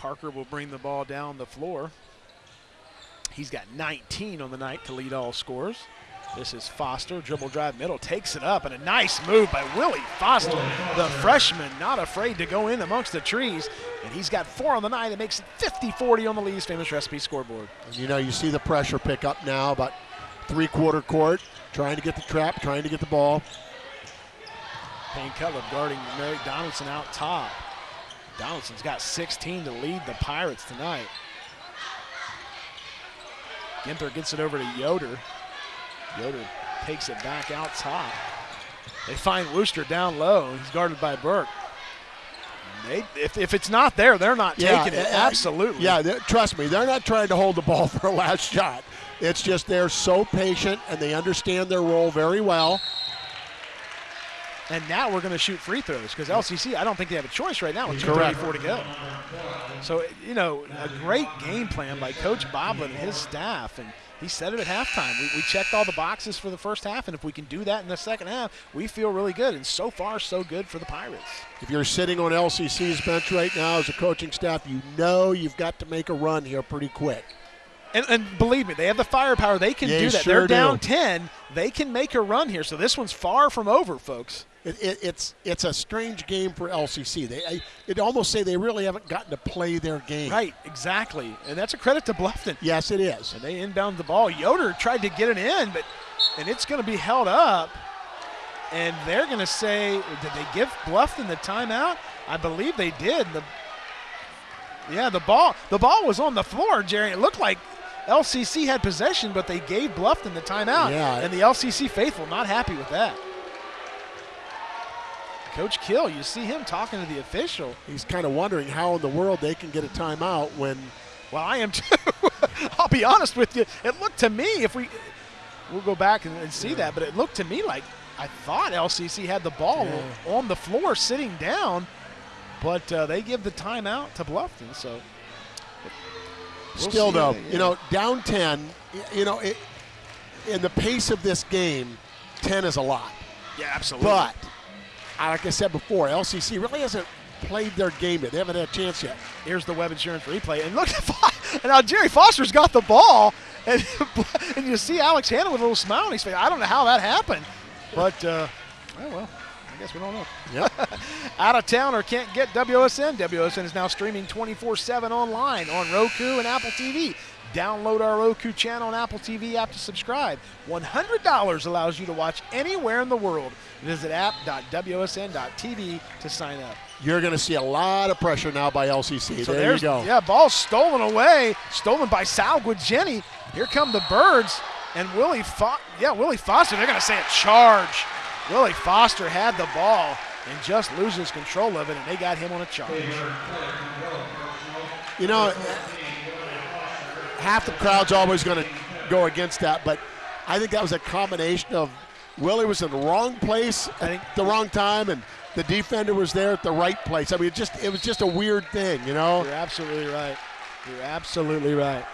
Parker will bring the ball down the floor. He's got 19 on the night to lead all scores. This is Foster, dribble drive middle, takes it up, and a nice move by Willie Foster, the freshman, not afraid to go in amongst the trees. And he's got four on the night. It makes it 50 40 on the Lee's famous recipe scoreboard. And you know, you see the pressure pick up now, about three quarter court, trying to get the trap, trying to get the ball. Payne Cutlip guarding Merrick Donaldson out top. Donaldson's got 16 to lead the Pirates tonight. Ginther gets it over to Yoder. Yoder takes it back out top. They find Wooster down low. He's guarded by Bork. They, if, if it's not there, they're not yeah, taking it. Uh, Absolutely. Yeah, trust me, they're not trying to hold the ball *laughs* for a last shot. It's just they're so patient and they understand their role very well. And now we're going to shoot free throws because LCC, I don't think they have a choice right now with 2.34 to go. So, you know, a great game plan by Coach Boblet and his staff. And he said it at halftime. We, we, checked all the boxes for the first half, and if we can do that in the second half, we feel really good. And so far, so good for the Pirates. If you're sitting on LCC's bench right now as a coaching staff, you know you've got to make a run here pretty quick. And, and, believe me, they have the firepower. They can yeah, do that. Sure They're down do. 10. They can make a run here. So this one's far from over, folks. It, it, it's it's a strange game for LCC. They it almost say they really haven't gotten to play their game. Right, exactly, and that's a credit to Bluffton. Yes, it is. And they inbound the ball. Yoder tried to get it in, but and it's going to be held up. And they're going to say, did they give Bluffton the timeout? I believe they did. The yeah, the ball the ball was on the floor, Jerry. It looked like LCC had possession, but they gave Bluffton the timeout. Yeah. And the LCC faithful not happy with that. Coach Kill, you see him talking to the official. He's kind of wondering how in the world they can get a timeout when Well, I am *laughs* too. I'll be honest with you. It looked to me, if we, we'll go back and, and see that, but it looked to me like I thought LCC had the ball Yeah. on the floor sitting down, but uh, they give the timeout to Bluffton. So We'll Still, though, Yeah. you know, down 10, you know, it, in the pace of this game, 10 is a lot. yeah, absolutely. But, like I said before, LCC really hasn't played their game yet. They haven't had a chance yet. Here's the Web Insurance replay, and look at *laughs* and now Jerry Foster's got the ball, and *laughs* and you see Alex Hanna with a little smile on his face. I don't know how that happened, but uh, oh well, I guess we don't know. Yep. *laughs* Out of town or can't get WSN. WSN is now streaming 24/7 online on Roku and Apple TV. Download our Roku channel and Apple TV app to subscribe. $100 allows you to watch anywhere in the world. Visit app.wsn.tv to sign up. You're going to see a lot of pressure now by LCC. So there you go. yeah, ball stolen away, stolen by Sal Jenny. Here come the birds and Willie. Fo- yeah, Willie Foster. They're going to say a charge. Willie Foster had the ball and just loses control of it, and they got him on a charge. You know, half the crowd's always going to go against that, but I think that was a combination of Willie was in the wrong place I think- at the wrong time, and the defender was there at the right place. I mean, it just it was just a weird thing, you know. You're absolutely right. You're absolutely right.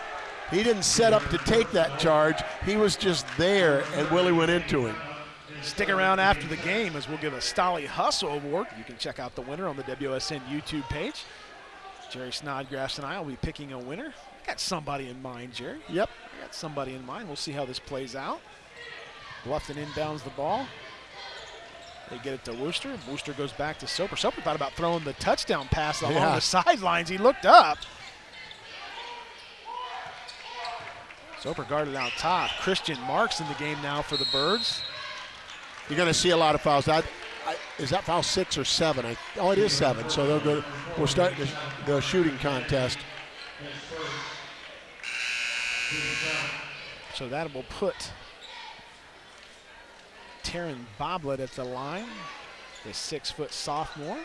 He didn't set up to take that charge. He was just there, and Willie went into him. Stick around after the game as we'll give a Stolly Hustle Award. You can check out the winner on the WSN YouTube page. Jerry Snodgrass and I will be picking a winner. I got somebody in mind, Jerry. Yep. I got somebody in mind. We'll see how this plays out. Bluffton inbounds the ball. They get it to Wooster. Wooster goes back to Soper. Soper thought about throwing the touchdown pass along Yeah. the sidelines. He looked up. Soper guarded out top. Christian Marks in the game now for the Birds. You're going to see a lot of fouls. That, Is that foul six or seven? I, oh, it is seven. So they'll go. We're starting the, the shooting contest. So that will put Taryn Boblet at the line, the six foot sophomore.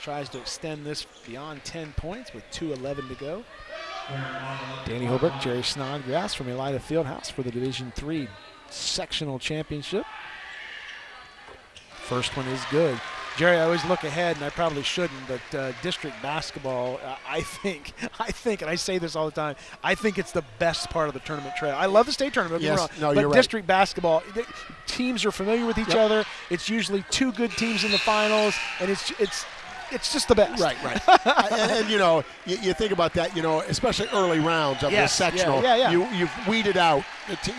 Tries to extend this beyond 10 points with 2.11 to go. Danny Holbrook, Jerry Snodgrass from Elida Fieldhouse for the Division Three sectional championship. First one is good. Jerry, I always look ahead, and I probably shouldn't, but uh, district basketball, uh, I think, *laughs* I think, and I say this all the time, I think it's the best part of the tournament trail. I love the state tournament, don't get me Yes, wrong, no, but you're right. district basketball, teams are familiar with each Yep. other. It's usually two good teams in the finals, and it's it's it's just the best. Right, right. *laughs* and, and, you know, you, you think about that. You know, especially early rounds of Yes, the sectional. yeah, yeah. yeah. You you've weeded out.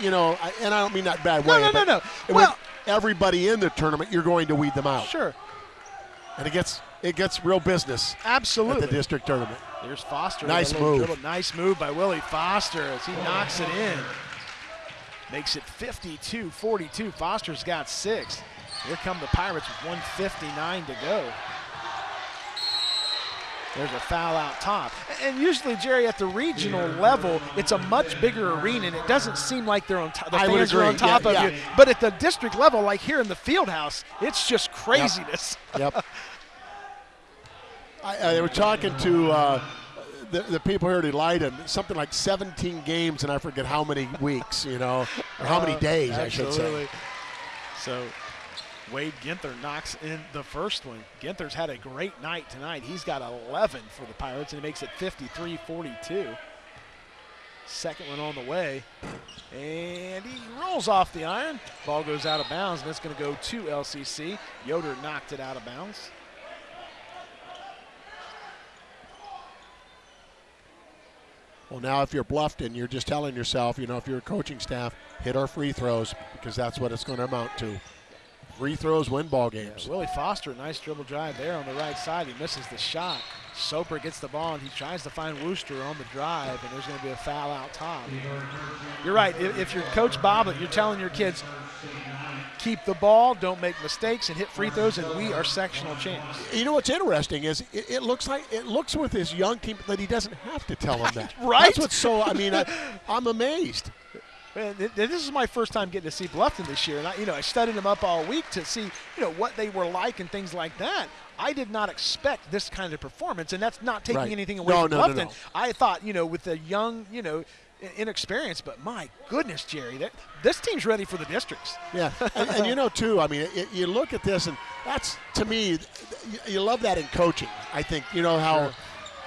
You know, and I don't mean that bad No, way. no, no, no. with Well- everybody in the tournament, you're going to weed them out, Sure, and it gets it gets real business at absolutely. the district tournament. There's Foster. Nice move. dribble. Nice move by Willie Foster as he knocks it in. Makes it 52-42. Foster's got six. Here come the Pirates with 159 to go. There's a foul out top. And usually, Jerry, at the regional level, it's a much bigger arena, and it doesn't seem like they're on top. The I fans are on top Yeah, of yeah. you. But at the district level, like here in the field house, it's just craziness. Yep. *laughs* I, I, they were talking to uh, the, the people here at and something like 17 games, and I forget how many weeks, you know, or how many Uh, days, I should say. absolutely. So Wade Ginther knocks in the first one. Ginther's had a great night tonight. He's got 11 for the Pirates, and he makes it 53-42. Second one on the way. And he rolls off the iron. Ball goes out of bounds, and it's going to go to LCC. Yoder knocked it out of bounds. Well, now if you're Bluffton, you're just telling yourself, you know, if you're a coaching staff, hit our free throws because that's what it's going to amount to. Free throws win ball games. Willie Foster, nice dribble drive there on the right side. He misses the shot. Soper gets the ball and he tries to find Wooster on the drive, and there's going to be a foul out top. You're right. If, if you're Coach Boblet, you're telling your kids, keep the ball, don't make mistakes, and hit free throws, and we are sectional champs. You know what's interesting is it, it looks like it looks with his young team that he doesn't have to tell them that. Right? That's what's so. I mean, I, *laughs* I'm amazed. This is my first time getting to see Bluffton this year, and I, you know, I studied them up all week to see, you know, what they were like and things like that. I did not expect this kind of performance, and that's not taking Right. anything away No, from no, Bluffton. no. I thought, you know, with the young, you know, i- inexperience, but my goodness, Jerry, that, this team's ready for the districts. Yeah, *laughs* and, and you know too. I mean, it, you look at this, and that's to me, you, you love that in coaching. I think you know how Sure.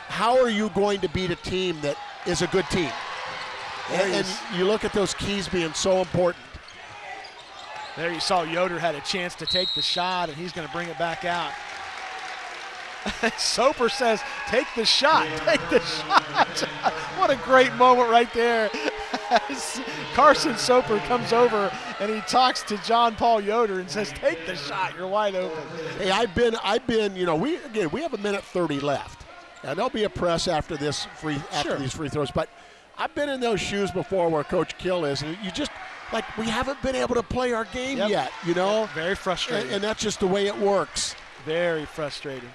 how are you going to beat a team that is a good team, and, and you look at those keys being so important. There you saw Yoder had a chance to take the shot, and he's going to bring it back out. *laughs* Soper says, "Take the shot, take the shot." *laughs* what a great moment right there. *laughs* As Carson Soper comes over and he talks to John Paul Yoder and says, "Take the shot. You're wide open." Hey, I've been, I've been, you know, we again, we have a minute thirty left, and there'll be a press after this free after Sure. these free throws. But I've been in those shoes before, where Coach Kill is, and you just like we haven't been able to play our game Yep. yet, you know, Very frustrating. and, and that's just the way it works. Very frustrating.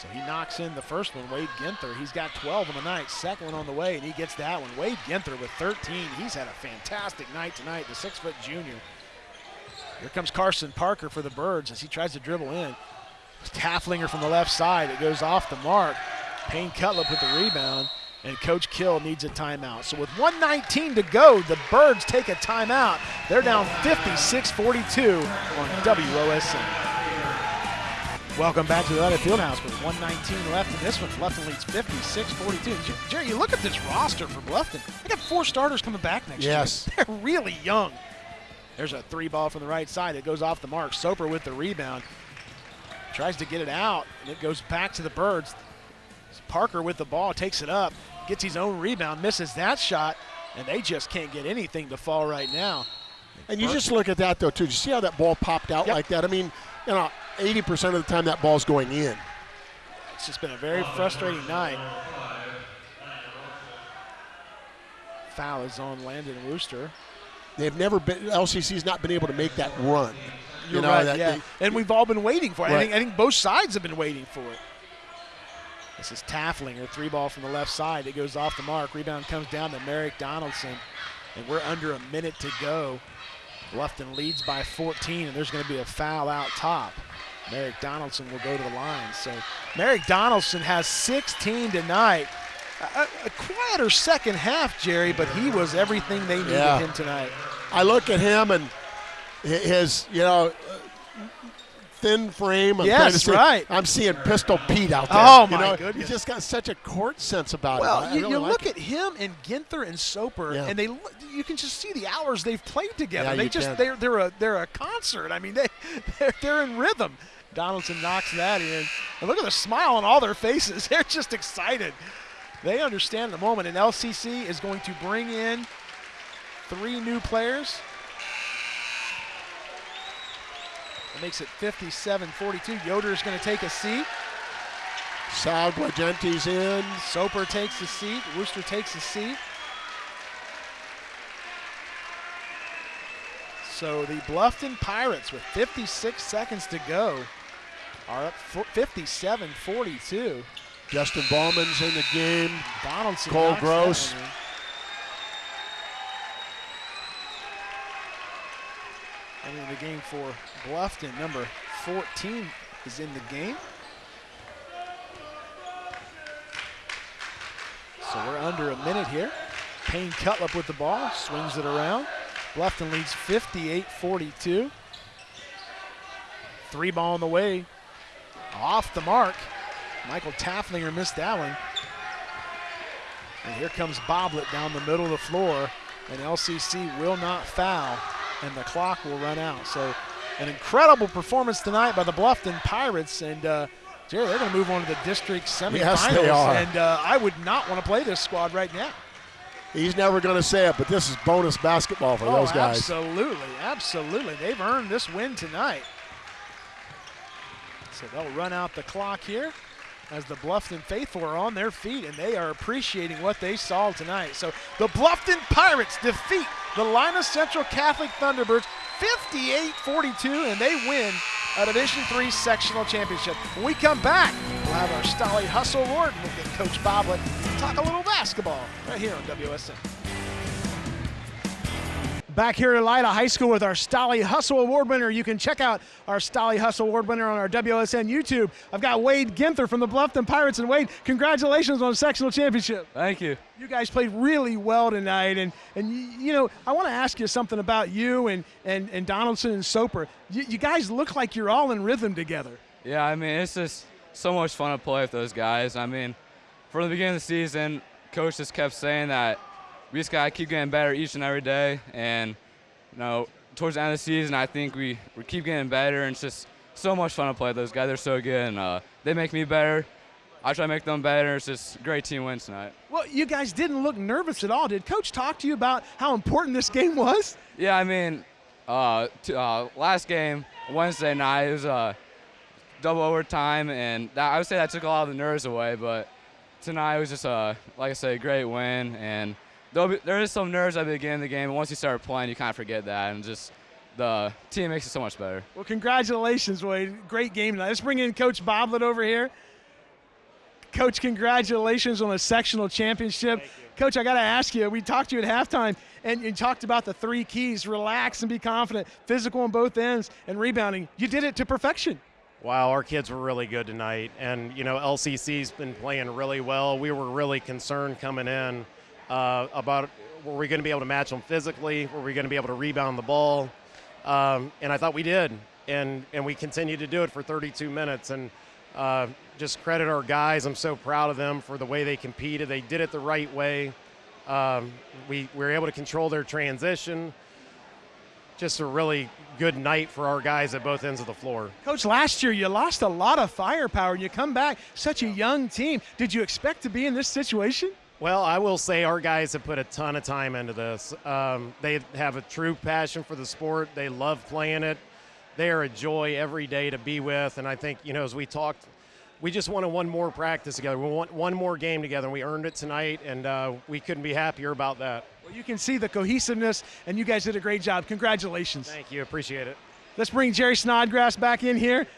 So he knocks in the first one, Wade Ginther. He's got 12 on the night. Second one on the way, and he gets that one. Wade Ginther with 13. He's had a fantastic night tonight, the six foot junior. Here comes Carson Parker for the Birds as he tries to dribble in. Tafflinger from the left side. It goes off the mark. Payne Cutlip with the rebound, and Coach Kill needs a timeout. So with 119 to go, the Birds take a timeout. They're down 56-42 on WOSN. Welcome back to the Elida Fieldhouse with 119 left in this one. Bluffton leads 56-42. Jerry, you look at this roster for Bluffton. They got four starters coming back next Yes. year. *laughs* They're really young. There's a three ball from the right side. It goes off the mark. Soper with the rebound. Tries to get it out, and it goes back to the Birds. Parker with the ball takes it up, gets his own rebound, misses that shot, and they just can't get anything to fall right now. And you just look at that though too. Did you see how that ball popped out Yep. like that? I mean, you know, 80% of the time that ball's going in. It's just been a very frustrating night. Foul is on Landon Wooster. They've never been LCC's not been able to make that run. You're you know, right, that yeah. they- and we've all been waiting for it. I, think, I think both sides have been waiting for it. This is Tafflinger, three ball from the left side. It goes off the mark. Rebound comes down to Merrick Donaldson, and we're under a minute to go. Bluffton leads by 14, and there's going to be a foul out top. Merrick Donaldson will go to the line. So Merrick Donaldson has 16 tonight. A, a- quieter second half, Jerry, but he was everything they needed Yeah. him tonight. I look at him and his, you know, uh, thin frame. I'm Yes, see- right. I'm seeing Pistol Pete out there. Oh, you my know, goodness. He's just got such a court sense about Well, it. I you, really you like look it. at him and Ginther and Soper, Yeah. and they you can just see the hours they've played together. Yeah, they you just can. they're they're a they're a concert. I mean they *laughs* they're, they're in rhythm. Donaldson knocks that in, and look at the smile on all their faces. *laughs* They're just excited. They understand the moment, and LCC is going to bring in three new players. It makes it 57-42. Yoder is going to take a seat. Sal Guagenti's in. Soper takes a seat. Wooster takes a seat. So the Bluffton Pirates, with 56 seconds to go, are up 57 42. Justin Ballman's in the game. Donaldson. Cole Gross. that One in. The game for Bluffton, number 14 is in the game. So we're under a minute here. Payne Cutlip with the ball, swings it around. Bluffton leads 58-42. Three ball on the way, off the mark. Michael Tafflinger missed that one. And here comes Boblet down the middle of the floor, and LCC will not foul, and the clock will run out. So, an incredible performance tonight by the Bluffton Pirates, and uh, Jerry, they're going to move on to the district semifinals. Yes, they are. And uh, I would not want to play this squad right now. He's never going to say it, but this is bonus basketball for oh, those guys. absolutely, absolutely. They've earned this win tonight. So they'll run out the clock here as the Bluffton faithful are on their feet and they are appreciating what they saw tonight. So the Bluffton Pirates defeat the Lima Central Catholic Thunderbirds 58-42 and they win a Division III sectional championship. When we come back, we'll have our Stolly Hustle we'll get Coach Boblet talk a little basketball right here on WOSN. Back here at Elida High School with our Stolly Hustle Award winner. You can check out our Stolly Hustle Award winner on our WOSN YouTube. I've got Wade Ginther from the Bluffton Pirates. And Wade, congratulations on the sectional championship. Thank you. You guys played really well tonight. And, and you, know, I want to ask you something about you and, and, and Donaldson and Soper. You, you guys look like you're all in rhythm together. Yeah, I mean, it's just so much fun to play with those guys. I mean, from the beginning of the season, coach just kept saying that we just gotta keep getting better each and every day. And you know, towards the end of the season, I think we, we keep getting better, and it's just so much fun to play those guys. They're so good, and uh, they make me better. I try to make them better. It's just great team win tonight. Well, you guys didn't look nervous at all. Did Coach talk to you about how important this game was? Yeah, I mean, uh, t- uh, last game Wednesday night it was uh, double overtime, and that, I would say that took a lot of the nerves away. But tonight was just a like I said, a great win, and be, there is some nerves at the beginning of the game. But once you start playing, you kind of forget that, and just the team makes it so much better. Well, congratulations, Wade. Great game tonight. Let's bring in Coach Boblet over here. Coach, congratulations on a sectional championship. Coach, I got to ask you, we talked to you at halftime and you talked about the three keys relax and be confident, physical on both ends, and rebounding. You did it to perfection. Wow, our kids were really good tonight. And, you know, LCC's been playing really well. We were really concerned coming in uh, about were we going to be able to match them physically? Were we going to be able to rebound the ball? Um, and I thought we did. And, and we continued to do it for 32 minutes. And uh, just credit our guys. I'm so proud of them for the way they competed. They did it the right way. Um, we, we were able to control their transition. Just a really good night for our guys at both ends of the floor. Coach, last year you lost a lot of firepower and you come back, such a young team. Did you expect to be in this situation? Well, I will say our guys have put a ton of time into this. Um, they have a true passion for the sport. They love playing it. They are a joy every day to be with. And I think, you know, as we talked, we just wanted one more practice together. We want one more game together, and we earned it tonight, and uh, we couldn't be happier about that. Well, you can see the cohesiveness, and you guys did a great job. Congratulations. Thank you. Appreciate it. Let's bring Jerry Snodgrass back in here.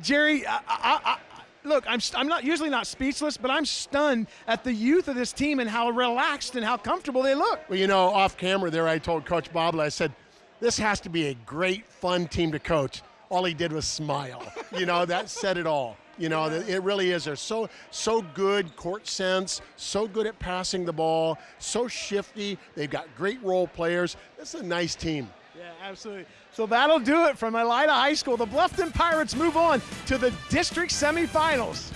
Jerry, I, I, I, look, I'm, I'm not usually not speechless, but I'm stunned at the youth of this team and how relaxed and how comfortable they look. Well, you know, off camera there, I told Coach Boblet, I said, this has to be a great, fun team to coach. All he did was smile. *laughs* you know, that said it all. You know, it really is. They're so so good court sense, so good at passing the ball, so shifty. They've got great role players. It's a nice team. Yeah, absolutely. So that'll do it from Elida High School. The Bluffton Pirates move on to the district semifinals.